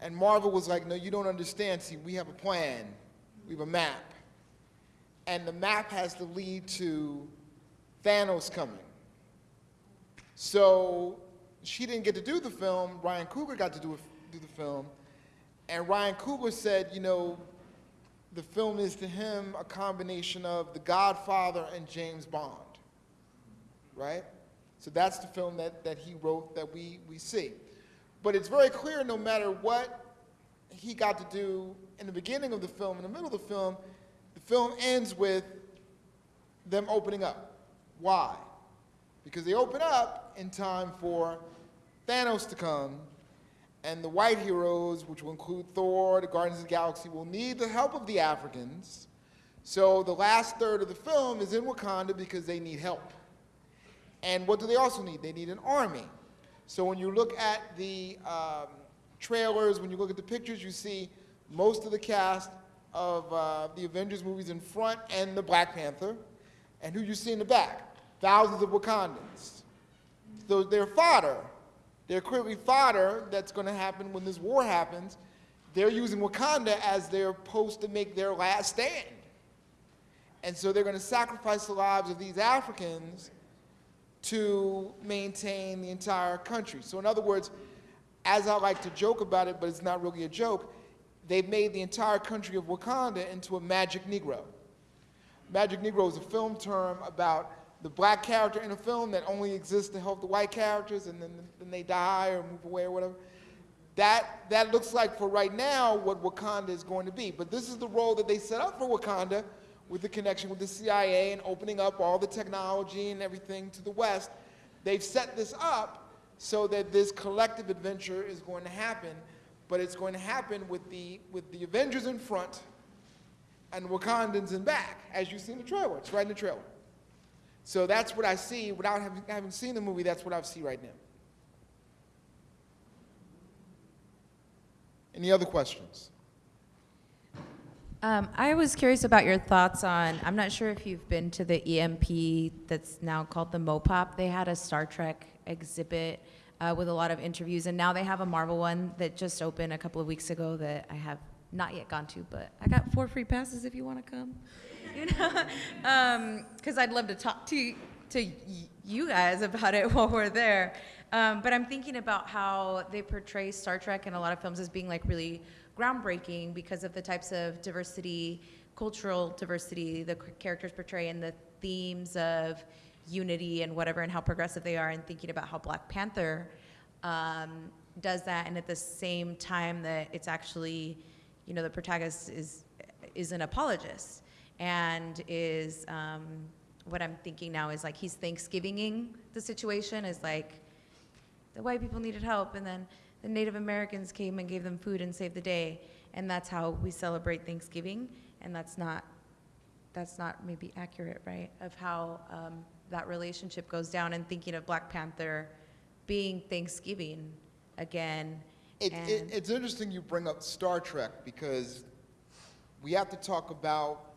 and Marvel was like, no, you don't understand, see, we have a plan, we have a map, and the map has to lead to Thanos coming. So she didn't get to do the film. Ryan Coogler got to do, a, do the film. And Ryan Coogler said, you know, the film is to him a combination of The Godfather and James Bond, right? So that's the film that, that he wrote that we, we see. But it's very clear no matter what he got to do in the beginning of the film, in the middle of the film, the film ends with them opening up. Why? Because they open up in time for Thanos to come, and the white heroes, which will include Thor, the Guardians of the Galaxy, will need the help of the Africans. So the last third of the film is in Wakanda because they need help. And what do they also need? They need an army. So when you look at the um, trailers, when you look at the pictures, you see most of the cast of uh, the Avengers movies in front and the Black Panther. And who you see in the back? Thousands of Wakandans. So they're fodder. They're clearly fodder that's going to happen when this war happens. They're using Wakanda as their post to make their last stand. And so they're going to sacrifice the lives of these Africans to maintain the entire country. So in other words, as I like to joke about it, but it's not really a joke, they've made the entire country of Wakanda into a magic Negro. Magic Negro is a film term about the black character in a film that only exists to help the white characters and then, then they die or move away or whatever. That, that looks like for right now what Wakanda is going to be. But this is the role that they set up for Wakanda with the connection with the CIA and opening up all the technology and everything to the West. They've set this up so that this collective adventure is going to happen, but it's going to happen with the, with the Avengers in front and Wakandans in back, as you see in the trailer. It's right in the trailer. So that's what I see. Without having, having seen the movie, that's what I see right now. Any other questions? Um, I was curious about your thoughts on. I'm not sure if you've been to the EMP that's now called the Mopop. They had a Star Trek exhibit uh, with a lot of interviews, and now they have a Marvel one that just opened a couple of weeks ago that I have not yet gone to, but I got four free passes if you want to come. You know, because I'd love to talk to to you guys about it while we're there. Um, but I'm thinking about how they portray Star Trek in a lot of films as being like really groundbreaking because of the types of diversity, cultural diversity the characters portray, and the themes of unity and whatever, and how progressive they are, and thinking about how Black Panther um, does that, and at the same time that it's actually, you know, the protagonist is is an apologist and is um, what I'm thinking now is like he's Thanksgivinging the situation is like the white people needed help and then the Native Americans came and gave them food and saved the day and that's how we celebrate Thanksgiving and that's not that's not maybe accurate right of how um, that relationship goes down and thinking of Black Panther being Thanksgiving again It, it, it's interesting you bring up Star Trek because we have to talk about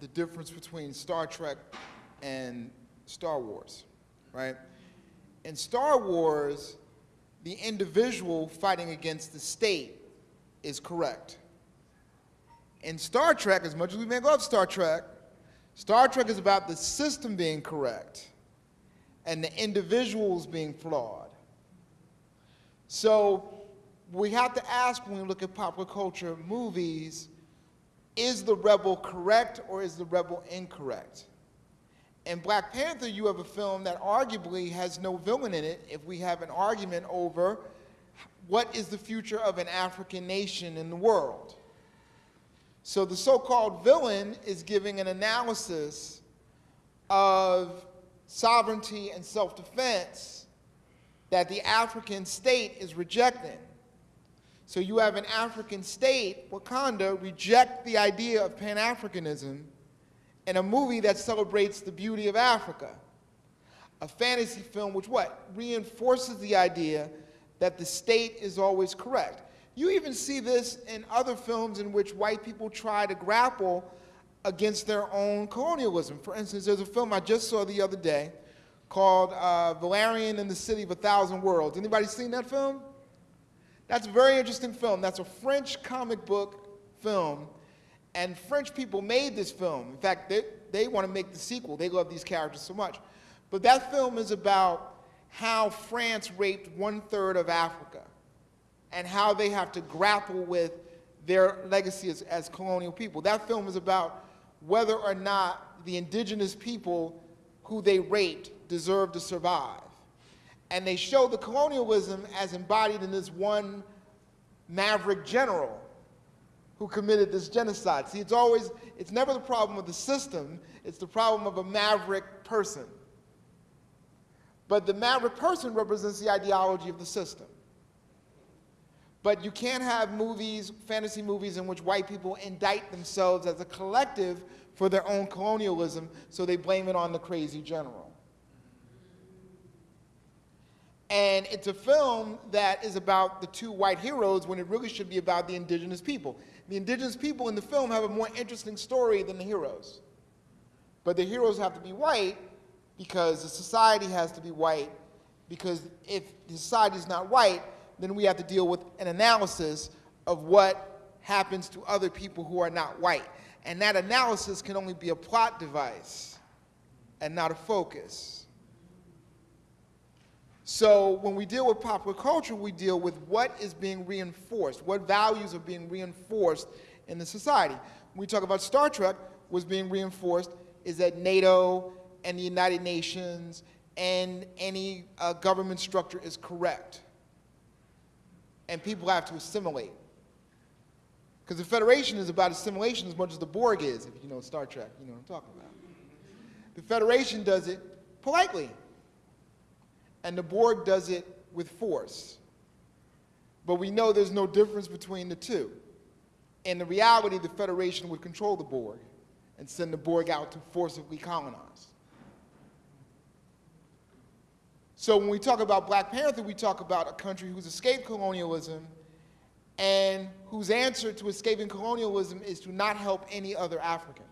the difference between Star Trek and Star Wars. right? In Star Wars, the individual fighting against the state is correct. In Star Trek, as much as we may love Star Trek, Star Trek is about the system being correct and the individuals being flawed. So we have to ask when we look at popular culture movies, is the rebel correct or is the rebel incorrect? In Black Panther, you have a film that arguably has no villain in it if we have an argument over what is the future of an African nation in the world. So the so-called villain is giving an analysis of sovereignty and self-defense that the African state is rejecting. So you have an African state, Wakanda, reject the idea of Pan-Africanism in a movie that celebrates the beauty of Africa. A fantasy film which what? Reinforces the idea that the state is always correct. You even see this in other films in which white people try to grapple against their own colonialism. For instance, there's a film I just saw the other day called uh, Valerian and the City of a Thousand Worlds. Anybody seen that film? That's a very interesting film. That's a French comic book film, and French people made this film. In fact, they, they want to make the sequel. They love these characters so much. But that film is about how France raped one third of Africa and how they have to grapple with their legacy as, as colonial people. That film is about whether or not the indigenous people who they raped deserve to survive. And they show the colonialism as embodied in this one maverick general who committed this genocide. See, it's always, it's never the problem of the system, it's the problem of a maverick person. But the maverick person represents the ideology of the system. But you can't have movies, fantasy movies, in which white people indict themselves as a collective for their own colonialism, so they blame it on the crazy general. And it's a film that is about the two white heroes when it really should be about the indigenous people. The indigenous people in the film have a more interesting story than the heroes. But the heroes have to be white because the society has to be white, because if the society is not white, then we have to deal with an analysis of what happens to other people who are not white. And that analysis can only be a plot device and not a focus. So when we deal with popular culture, we deal with what is being reinforced, what values are being reinforced in the society. When we talk about Star Trek, what's being reinforced is that NATO and the United Nations and any uh, government structure is correct. And people have to assimilate. Because the Federation is about assimilation as much as the Borg is, if you know Star Trek, you know what I'm talking about. The Federation does it politely, and the Borg does it with force. But we know there's no difference between the two. In the reality, the Federation would control the Borg and send the Borg out to forcibly colonize. So when we talk about Black Panther, we talk about a country who's escaped colonialism and whose answer to escaping colonialism is to not help any other African.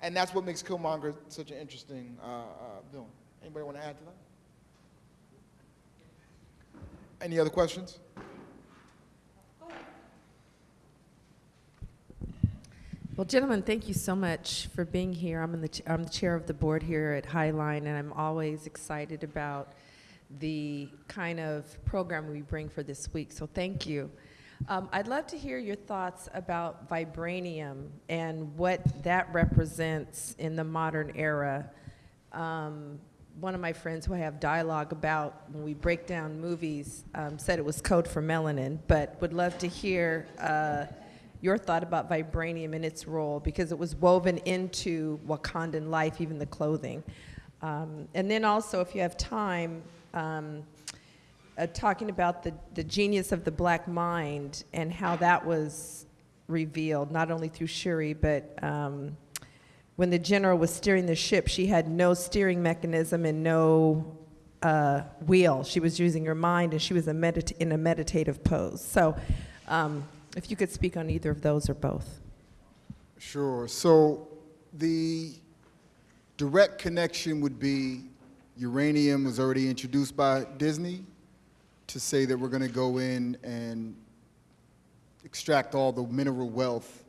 And that's what makes Killmonger such an interesting uh, uh, villain. Anybody want to add to that? Any other questions? Well, gentlemen, thank you so much for being here. I'm, in the, I'm the chair of the board here at Highline, and I'm always excited about the kind of program we bring for this week. So thank you. Um, I'd love to hear your thoughts about vibranium and what that represents in the modern era. Um, one of my friends who I have dialogue about when we break down movies um, said it was code for melanin, but would love to hear. Uh, your thought about vibranium and its role because it was woven into Wakandan life, even the clothing. Um, and then also, if you have time, um, uh, talking about the, the genius of the black mind and how that was revealed, not only through Shuri, but um, when the general was steering the ship, she had no steering mechanism and no uh, wheel. She was using her mind and she was a in a meditative pose. So, um, if you could speak on either of those or both. Sure. So the direct connection would be uranium was already introduced by Disney to say that we're going to go in and extract all the mineral wealth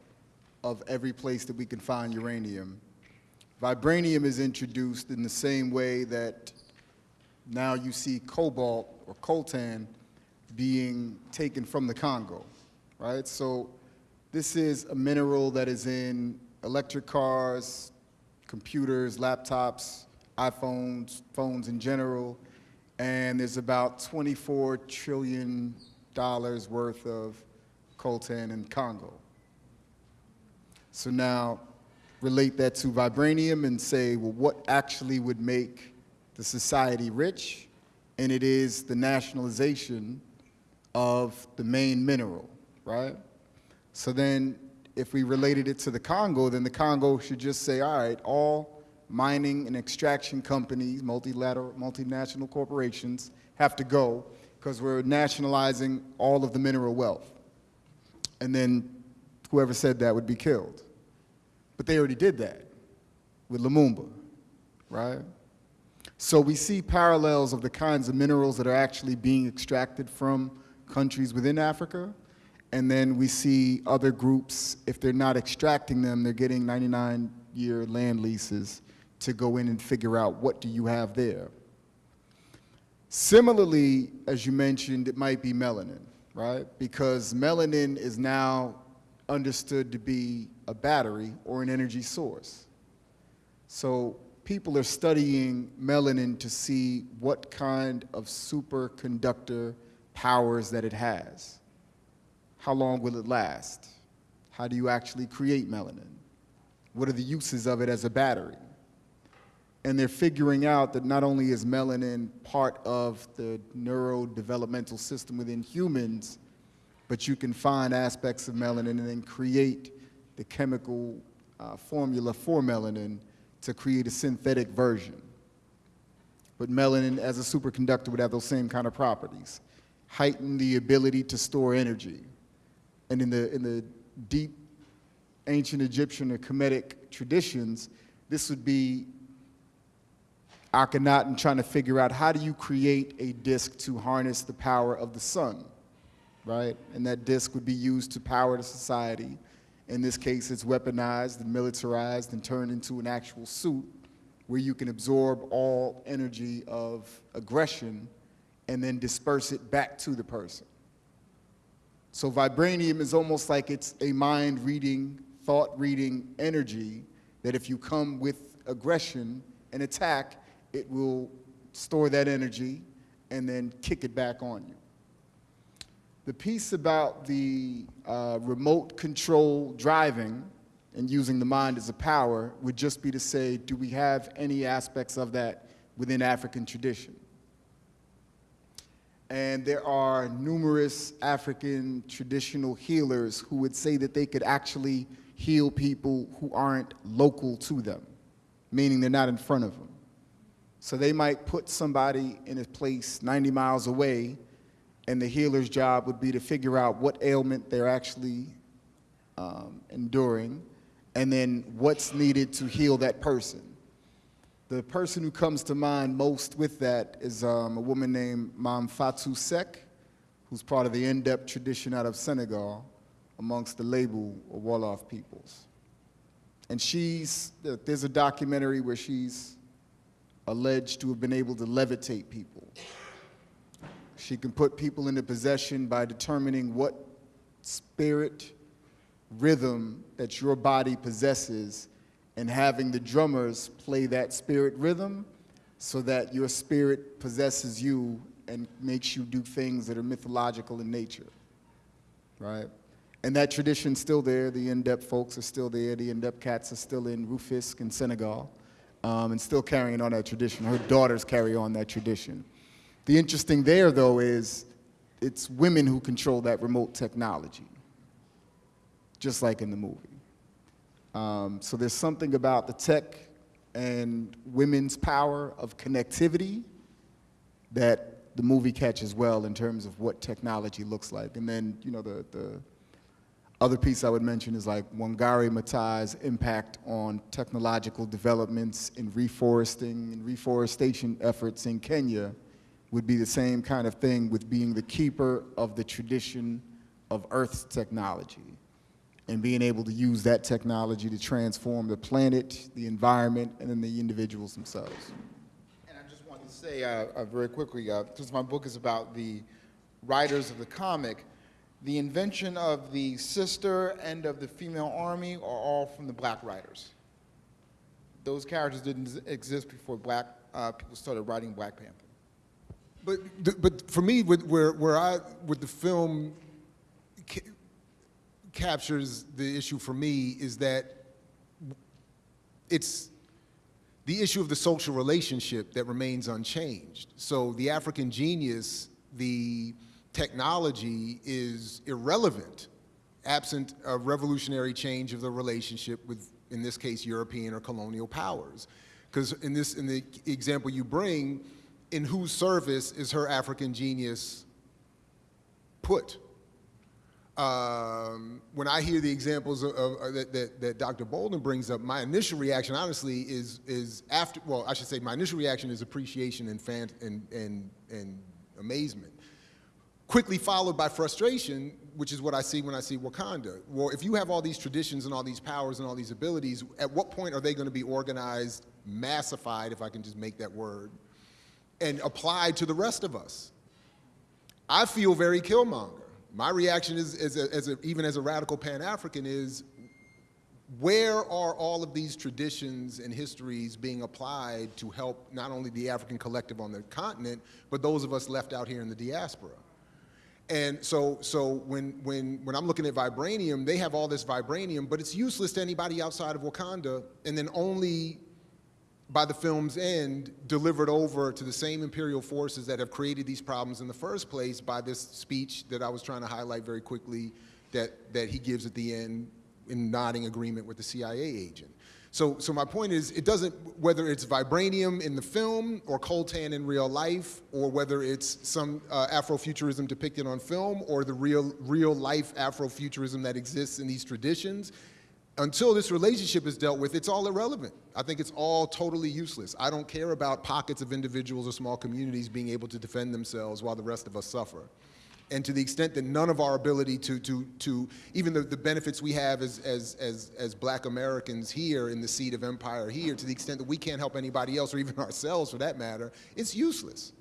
of every place that we can find uranium. Vibranium is introduced in the same way that now you see cobalt or coltan being taken from the Congo, right? So this is a mineral that is in electric cars, computers, laptops, iPhones, phones in general, and there's about 24 trillion dollars worth of coltan in Congo. So now relate that to vibranium and say, well, what actually would make the society rich? And it is the nationalization of the main mineral, right? So then if we related it to the Congo, then the Congo should just say, all right, all mining and extraction companies, multilateral, multinational corporations have to go because we're nationalizing all of the mineral wealth. And then whoever said that would be killed. But they already did that with Lumumba, right? So we see parallels of the kinds of minerals that are actually being extracted from countries within Africa. And then we see other groups, if they're not extracting them, they're getting 99 year land leases to go in and figure out what do you have there. Similarly, as you mentioned, it might be melanin, right? Because melanin is now understood to be a battery or an energy source. So people are studying melanin to see what kind of superconductor powers that it has. How long will it last? How do you actually create melanin? What are the uses of it as a battery? And they're figuring out that not only is melanin part of the neurodevelopmental system within humans, but you can find aspects of melanin and then create the chemical uh, formula for melanin to create a synthetic version. But melanin as a superconductor would have those same kind of properties. Heighten the ability to store energy. And in the, in the deep ancient Egyptian or Kemetic traditions, this would be Akhenaten trying to figure out how do you create a disk to harness the power of the sun, right? And that disk would be used to power the society. In this case, it's weaponized and militarized and turned into an actual suit where you can absorb all energy of aggression and then disperse it back to the person. So vibranium is almost like it's a mind reading, thought reading energy that if you come with aggression and attack, it will store that energy and then kick it back on you. The piece about the uh, remote control driving and using the mind as a power would just be to say, do we have any aspects of that within African tradition? And there are numerous African traditional healers who would say that they could actually heal people who aren't local to them, meaning they're not in front of them. So they might put somebody in a place 90 miles away, and the healer's job would be to figure out what ailment they're actually um, enduring, and then what's needed to heal that person. The person who comes to mind most with that is um, a woman named Mam Fatou Sek, who's part of the Ndep tradition out of Senegal amongst the Lebu or Wolof peoples. And she's, there's a documentary where she's alleged to have been able to levitate people. She can put people into possession by determining what spirit rhythm that your body possesses and having the drummers play that spirit rhythm so that your spirit possesses you and makes you do things that are mythological in nature, right? And that tradition's still there. The Ndep folks are still there. The Ndep cats are still in Rufisque in Senegal um, and still carrying on that tradition. Her daughters carry on that tradition. The interesting there, though, is it's women who control that remote technology, just like in the movie. Um, so there's something about the tech and women's power of connectivity that the movie catches well in terms of what technology looks like. And then, you know, the, the Other piece I would mention is like Wangari Maathai's impact on technological developments in reforesting and reforestation efforts in Kenya would be the same kind of thing with being the keeper of the tradition of Earth's technology and being able to use that technology to transform the planet, the environment, and then the individuals themselves. And I just wanted to say uh, uh, very quickly, uh, since my book is about the writers of the comic, the invention of the sister and of the female army are all from the black writers. Those characters didn't exist before black uh, people started writing Black Panther. But, but for me, where, where I, with the film ca- captures the issue for me is that it's the issue of the social relationship that remains unchanged. So the African genius, the technology is irrelevant absent a revolutionary change of the relationship with, in this case, European or colonial powers. Because in this, in the example you bring, in whose service is her African genius put? Um, when I hear the examples of, of, that, that, that Dr. Bolden brings up, my initial reaction, honestly, is, is after, well, I should say my initial reaction is appreciation and, fan, and, and, and amazement. Quickly followed by frustration, which is what I see when I see Wakanda. Well, if you have all these traditions and all these powers and all these abilities, at what point are they going to be organized, massified, if I can just make that word, and applied to the rest of us? I feel very Killmonger. My reaction is, a, as a, even as a radical Pan-African, is where are all of these traditions and histories being applied to help not only the African collective on the continent, but those of us left out here in the diaspora? And so, so when, when, when I'm looking at vibranium, they have all this vibranium, but it's useless to anybody outside of Wakanda, and then only by the film's end, delivered over to the same imperial forces that have created these problems in the first place by this speech that I was trying to highlight very quickly that, that he gives at the end in nodding agreement with the CIA agent. So, so my point is, it doesn't, whether it's vibranium in the film or coltan in real life, or whether it's some uh, Afrofuturism depicted on film, or the real, real life Afrofuturism that exists in these traditions, until this relationship is dealt with, it's all irrelevant. I think it's all totally useless. I don't care about pockets of individuals or small communities being able to defend themselves while the rest of us suffer. And to the extent that none of our ability to, to, to even the, the benefits we have as, as, as, as black Americans here in the seat of empire here, to the extent that we can't help anybody else or even ourselves for that matter, it's useless.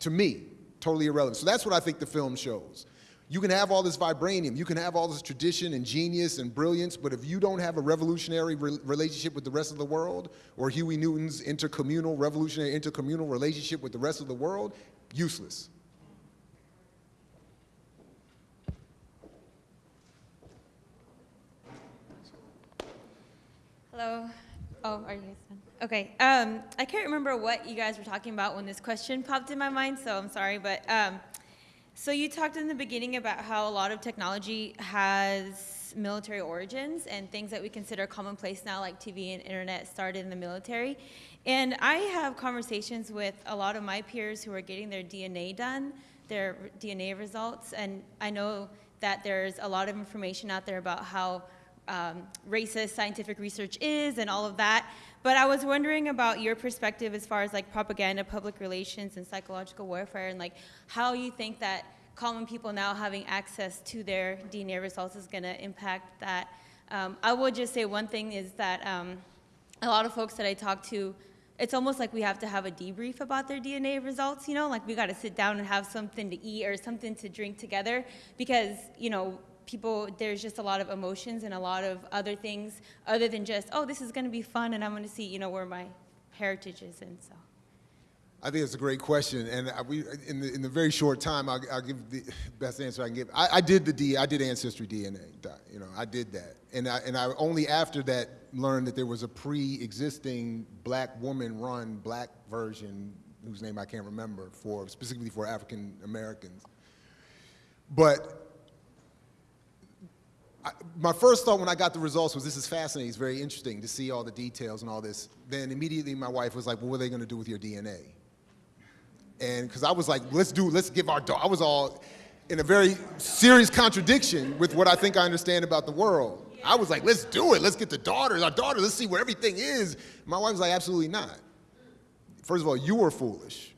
To me, totally irrelevant. So that's what I think the film shows. You can have all this vibranium, you can have all this tradition and genius and brilliance, but if you don't have a revolutionary re relationship with the rest of the world, or Huey Newton's intercommunal, revolutionary intercommunal relationship with the rest of the world, useless. Hello. Oh, are you guys done? Okay. Um, I can't remember what you guys were talking about when this question popped in my mind, so I'm sorry. But um, so you talked in the beginning about how a lot of technology has military origins and things that we consider commonplace now, like TV and internet, started in the military. And I have conversations with a lot of my peers who are getting their DNA done, their DNA results, and I know that there's a lot of information out there about how um, racist scientific research is and all of that. But I was wondering about your perspective as far as like propaganda, public relations, and psychological warfare, and like how you think that common people now having access to their DNA results is going to impact that. Um, I would just say one thing is that um, a lot of folks that I talk to, it's almost like we have to have a debrief about their DNA results, you know, like we got to sit down and have something to eat or something to drink together because, you know, people, there's just a lot of emotions and a lot of other things other than just, oh, this is going to be fun and I'm going to see, you know, where my heritage is and so. I think it's a great question, and we, in, the, in the very short time, I'll, I'll give the best answer I can give. I, I, did the D, I did ancestry DNA, you know, I did that, and I, and I only after that learned that there was a pre-existing black woman-run black version, whose name I can't remember, for specifically for African Americans. But My first thought when I got the results was this is fascinating, it's very interesting to see all the details and all this. Then immediately my wife was like, well, what are they gonna do with your DNA? And because I was like, let's do, let's give our, daughter I was all, in a very serious contradiction with what I think I understand about the world. I was like, let's do it. Let's get the daughters, our daughters, let's see where everything is. My wife was like, absolutely not. First of all, you are foolish.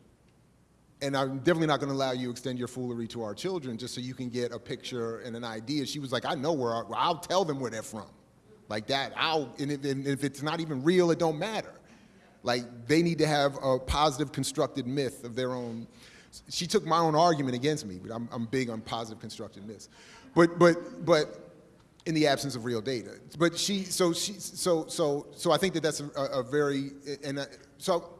And I'm definitely not going to allow you to extend your foolery to our children just so you can get a picture and an idea. She was like, I know where, our, I'll tell them where they're from. Like that, I'll, and if, and if it's not even real, it don't matter. Like they need to have a positive constructed myth of their own. She took my own argument against me, but I'm, I'm big on positive constructed myths. But, but, but in the absence of real data. But she, so she, so, so, so I think that that's a, a very, and uh, so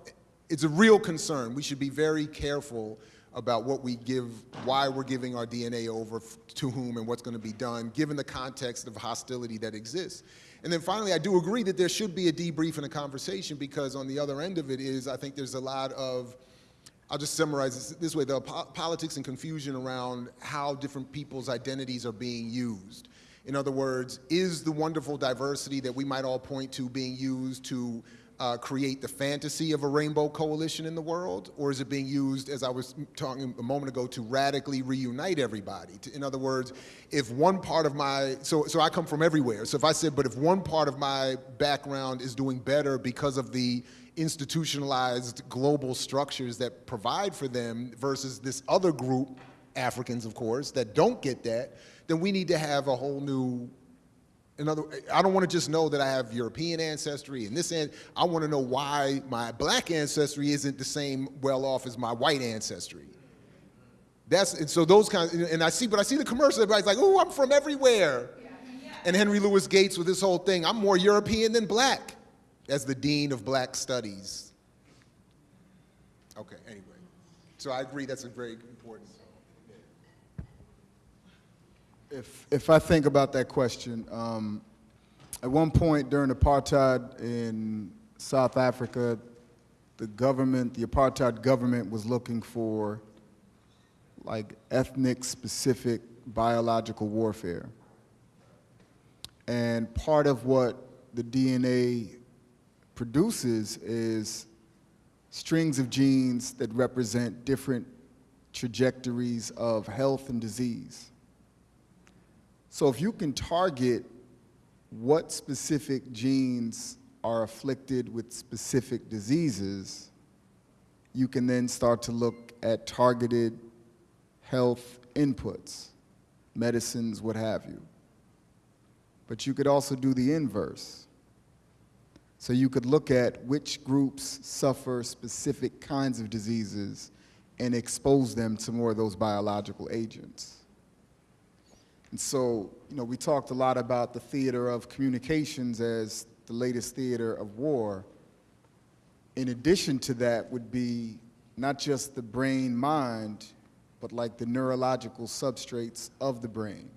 it's a real concern. We should be very careful about what we give, why we're giving our DNA over to whom and what's going to be done, given the context of hostility that exists. And then finally, I do agree that there should be a debrief and a conversation because on the other end of it is, I think there's a lot of, I'll just summarize this this way, the po politics and confusion around how different people's identities are being used. In other words, is the wonderful diversity that we might all point to being used to uh, create the fantasy of a rainbow coalition in the world? Or is it being used, as I was talking a moment ago, to radically reunite everybody? To, in other words, if one part of my, so, so I come from everywhere. So if I said, but if one part of my background is doing better because of the institutionalized global structures that provide for them versus this other group, Africans, of course, that don't get that, then we need to have a whole new in other, I don't want to just know that I have European ancestry and this, and I want to know why my black ancestry isn't the same well off as my white ancestry. That's, and so those kinds, and I see, but I see the commercial, everybody's like, oh, I'm from everywhere. And Henry Louis Gates with this whole thing, I'm more European than black, as the dean of black studies. Okay, anyway. So I agree that's a very important. If, if I think about that question, um, at one point during apartheid in South Africa, the government, the apartheid government was looking for like ethnic specific biological warfare. And part of what the DNA produces is strings of genes that represent different trajectories of health and disease. So if you can target what specific genes are afflicted with specific diseases, you can then start to look at targeted health inputs, medicines, what have you. But you could also do the inverse. So you could look at which groups suffer specific kinds of diseases and expose them to more of those biological agents. And so, you know, we talked a lot about the theater of communications as the latest theater of war. In addition to that would be not just the brain mind, but like the neurological substrates of the brain.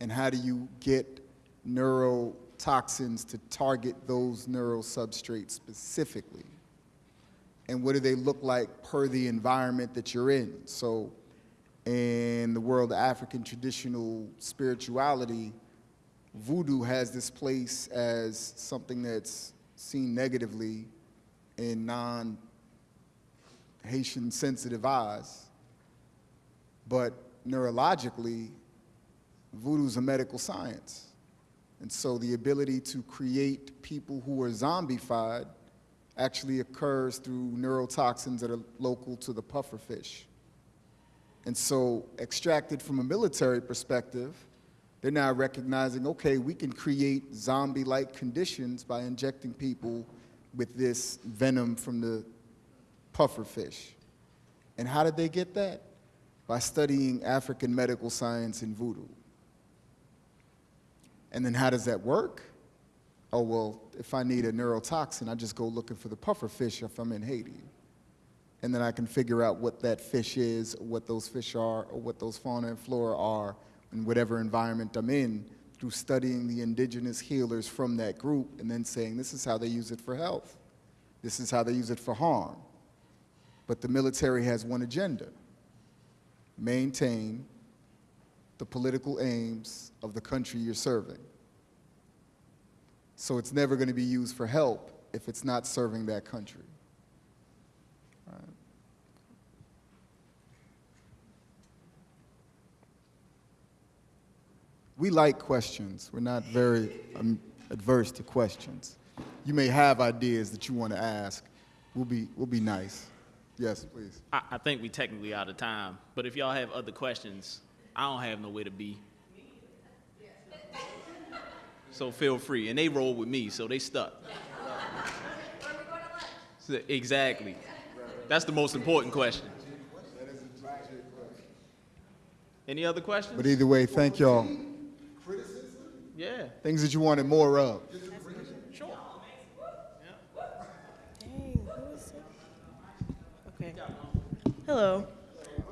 And how do you get neurotoxins to target those neural substrates specifically? And what do they look like per the environment that you're in? So in the world of African traditional spirituality, voodoo has this place as something that's seen negatively in non Haitian sensitive eyes. But neurologically, voodoo is a medical science. And so the ability to create people who are zombified actually occurs through neurotoxins that are local to the pufferfish. And so, extracted from a military perspective, they're now recognizing okay, we can create zombie like conditions by injecting people with this venom from the pufferfish. And how did they get that? By studying African medical science and voodoo. And then how does that work? Oh, well, if I need a neurotoxin, I just go looking for the pufferfish if I'm in Haiti and then I can figure out what that fish is, what those fish are, or what those fauna and flora are in whatever environment I'm in through studying the indigenous healers from that group and then saying this is how they use it for health. This is how they use it for harm. But the military has one agenda, maintain the political aims of the country you're serving. So it's never going to be used for help if it's not serving that country. We like questions. We're not very um, adverse to questions. You may have ideas that you want to ask. We'll be, we'll be nice. Yes, please. I, I think we're technically out of time, but if y'all have other questions, I don't have nowhere to be. So feel free, and they roll with me, so they stuck. So- Exactly. That's the most important question. Any other questions? But either way, thank y'all. Yeah. Things that you wanted more of. Sure. Dang, who is it? Okay. Hello.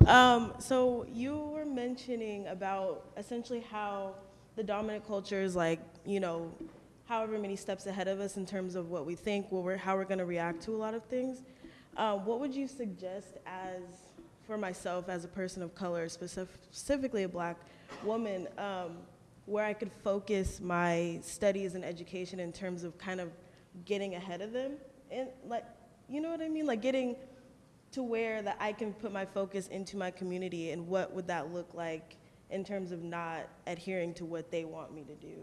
Um, so you were mentioning about essentially how the dominant culture is like, you know, however many steps ahead of us in terms of what we think, what we're, how we're going to react to a lot of things. Um, what would you suggest as, for myself as a person of color, specif- specifically a black woman, um, where I could focus my studies and education in terms of kind of getting ahead of them? And like, you know what I mean? Like getting to where that I can put my focus into my community and what would that look like in terms of not adhering to what they want me to do,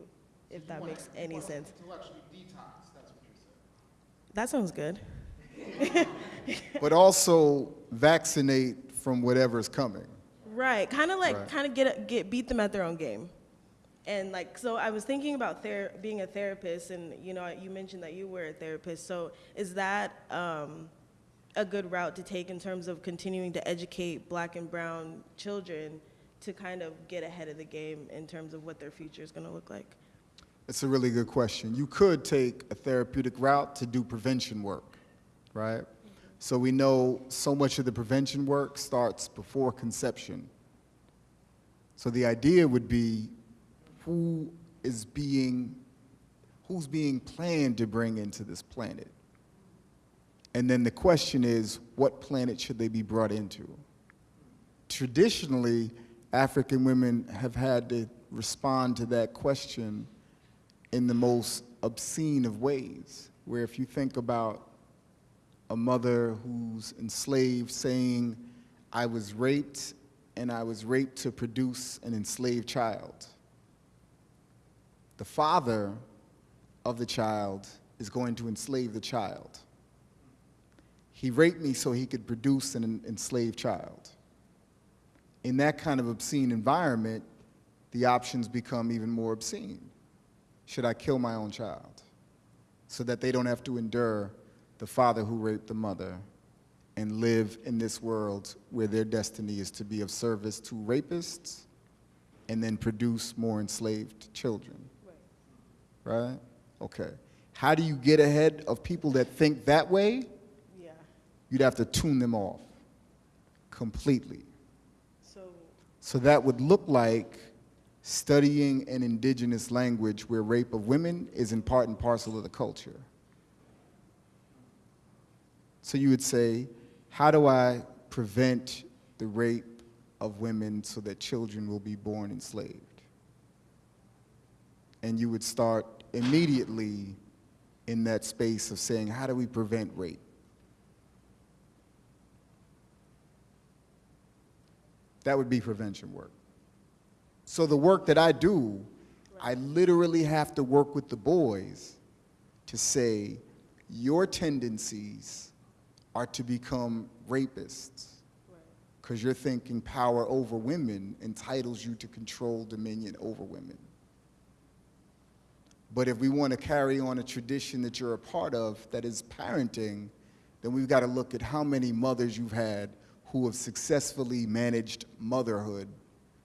if that makes any sense. Intellectually detox, that's what you're saying. That sounds good. But also vaccinate from whatever's coming. Right, kind of like Right. kind of get get beat them at their own game, and like so I was thinking about being a therapist, and you know you mentioned that you were a therapist. So is that um, a good route to take in terms of continuing to educate Black and Brown children to kind of get ahead of the game in terms of what their future is going to look like? It's a really good question. You could take a therapeutic route to do prevention work, right? So we know so much of the prevention work starts before conception. So the idea would be who is being, who's being planned to bring into this planet? And then the question is, what planet should they be brought into? Traditionally, African women have had to respond to that question in the most obscene of ways, where if you think about a mother who's enslaved saying, I was raped and I was raped to produce an enslaved child. The father of the child is going to enslave the child. He raped me so he could produce an enslaved child. In that kind of obscene environment, the options become even more obscene. Should I kill my own child so that they don't have to endure the father who raped the mother and live in this world where their destiny is to be of service to rapists and then produce more enslaved children? Right? Okay. How do you get ahead of people that think that way? Yeah. You'd have to tune them off completely. So So that would look like studying an indigenous language where rape of women is in part and parcel of the culture. So you would say, how do I prevent the rape of women so that children will be born enslaved? And you would start immediately in that space of saying, how do we prevent rape? That would be prevention work. So the work that I do, I literally have to work with the boys to say, your tendencies are to become rapists because you're thinking power over women entitles you to control dominion over women. But if we want to carry on a tradition that you're a part of that is parenting, then we've got to look at how many mothers you've had who have successfully managed motherhood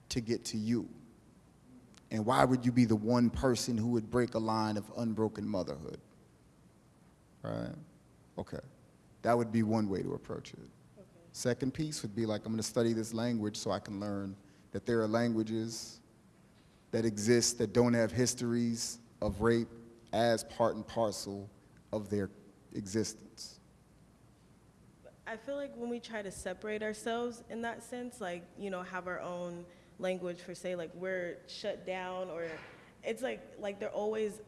to get to you. And why would you be the one person who would break a line of unbroken motherhood? Right? Okay. That would be one way to approach it. Second piece would be like, I'm going to study this language so I can learn that there are languages that exist that don't have histories of rape as part and parcel of their existence. I feel like when we try to separate ourselves in that sense, like, you know, have our own language for say like we're shut down or it's like like they're always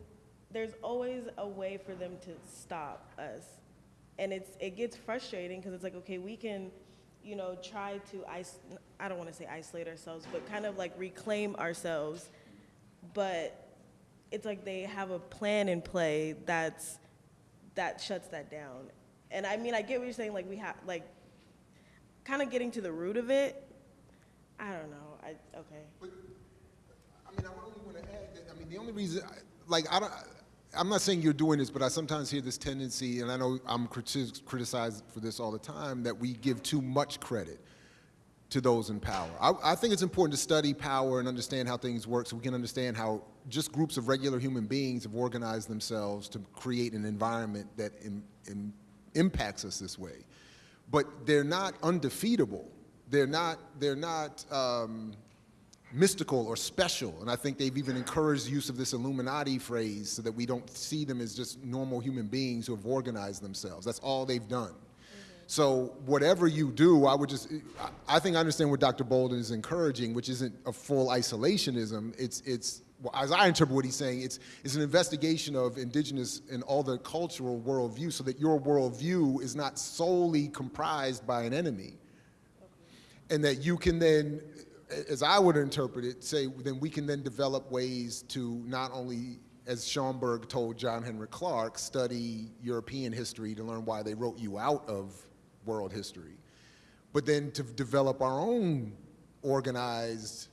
there's always a way for them to stop us. And it's it gets frustrating because it's like okay, we can you know try to is- I don't want to say isolate ourselves, but kind of like reclaim ourselves but it's like they have a plan in play that's that shuts that down. And I mean, I get what you're saying. Like we have like kind of getting to the root of it. I don't know. I okay. But I mean, I only want to add that, I mean, the only reason, like, I don't, I'm not saying you're doing this, but I sometimes hear this tendency, and I know I'm criti- criticized for this all the time, that we give too much credit to those in power. I, I think it's important to study power and understand how things work so we can understand how just groups of regular human beings have organized themselves to create an environment that im- im- impacts us this way. But they're not undefeatable. They're not, they're not um, mystical or special. And I think they've even encouraged the use of this Illuminati phrase so that we don't see them as just normal human beings who have organized themselves. That's all they've done. So whatever you do, I would just, I- I think I understand what Dr. Bolden is encouraging, which isn't a full isolationism. It's, it's, well, as I interpret what he's saying, it's, it's an investigation of indigenous and all the cultural worldview so that your worldview is not solely comprised by an enemy. And that you can then, as I would interpret it, say, then we can then develop ways to not only, as Schomburg told John Henrik Clarke, study European history to learn why they wrote you out of world history, but then to develop our own organized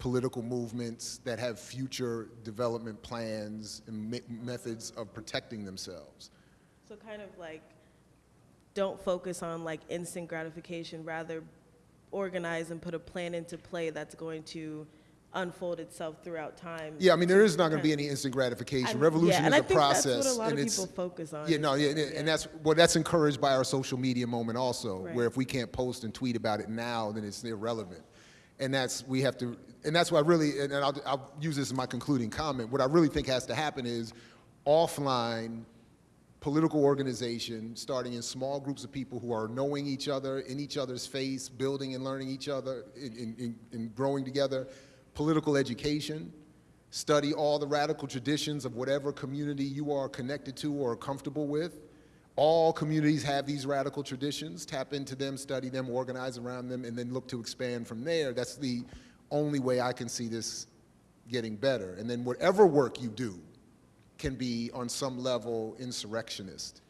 political movements that have future development plans and me- methods of protecting themselves. So kind of like don't focus on like instant gratification, rather organize and put a plan into play that's going to unfold itself throughout time. Yeah, I mean, there is not going to be any instant gratification. And- Revolution yeah, and is I a think that's process. what a lot and of it's, people focus on Yeah, no, yeah, and, and that's well, that's encouraged by our social media moment also, Right. where if we can't post and tweet about it now, then it's irrelevant. And that's we have to, and that's why I really, and I'll, I'll use this as my concluding comment. What I really think has to happen is offline political organization, starting in small groups of people who are knowing each other, in each other's face, building and learning each other, in growing together. Political education, study all the radical traditions of whatever community you are connected to or comfortable with. All communities have these radical traditions. Tap into them, study them, organize around them, and then look to expand from there. That's the only way I can see this getting better. And then whatever work you do, can be on some level insurrectionist,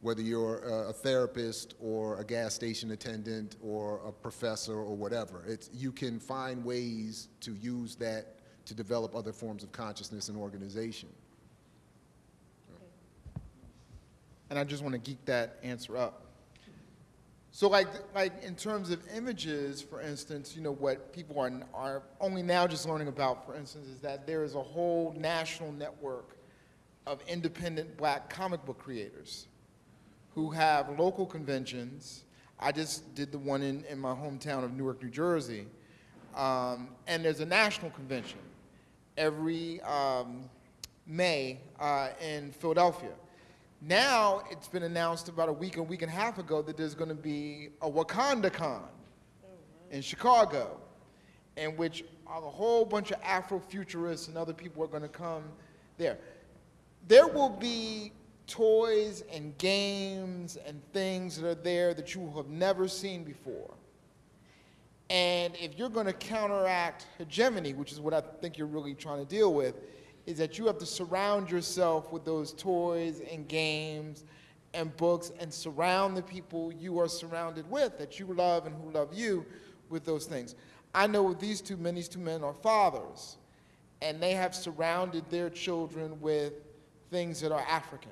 whether you're a, therapist or a gas station attendant or a professor or whatever. It's, you can find ways to use that to develop other forms of consciousness and organization. And I just want to geek that answer up. So, like, like in terms of images, for instance, you know what people are are only now just learning about, for instance, is that there is a whole national network of independent Black comic book creators who have local conventions. I just did the one in, in my hometown of Newark, New Jersey, um, and there's a national convention every um, May uh, in Philadelphia. Now it's been announced about a week, a week and a half ago that there's going to be a Wakanda Con in Chicago, in which a whole bunch of Afrofuturists and other people are going to come there. There will be toys and games and things that are there that you have never seen before. And if you're going to counteract hegemony, which is what I think you're really trying to deal with, is that you have to surround yourself with those toys and games and books and surround the people you are surrounded with, that you love and who love you, with those things. I know these two men, these two men are fathers, and they have surrounded their children with things that are African,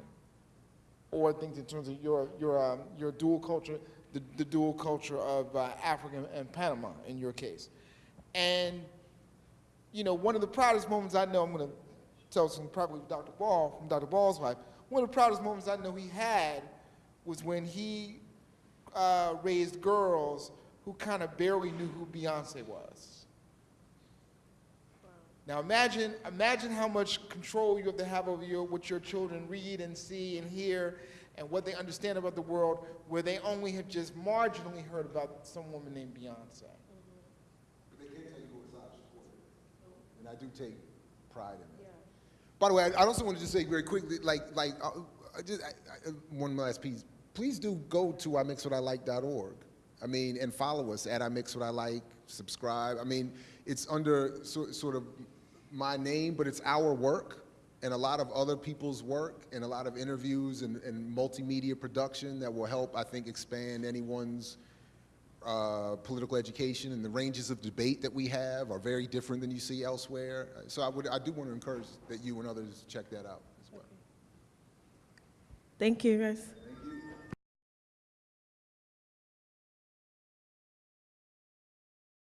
or things in terms of your, your, um, your dual culture, the, the dual culture of uh, Africa and Panama in your case. And, you know, one of the proudest moments I know, I'm going to tell some probably Dr. Ball, from Dr. Ball's wife, one of the proudest moments I know he had was when he uh, raised girls who kind of barely knew who Beyonce was. Now imagine, imagine how much control you have to have over your, what your children read and see and hear and what they understand about the world where they only have just marginally heard about some woman named Beyonce. But they can't tell you who was I supported. And I do take pride in that. By the way, I I also want to just say very quickly, like, like, uh, just, I, I, one last piece. Please do go to imixwhatilike.org. I mean, and follow us at imixwhatilike, subscribe. I mean, it's under so, sort of my name, but it's our work and a lot of other people's work and a lot of interviews and, and multimedia production that will help, I think, expand anyone's uh, political education and the ranges of debate that we have are very different than you see elsewhere. So I would, I do want to encourage that you and others check that out as well. Thank you, guys.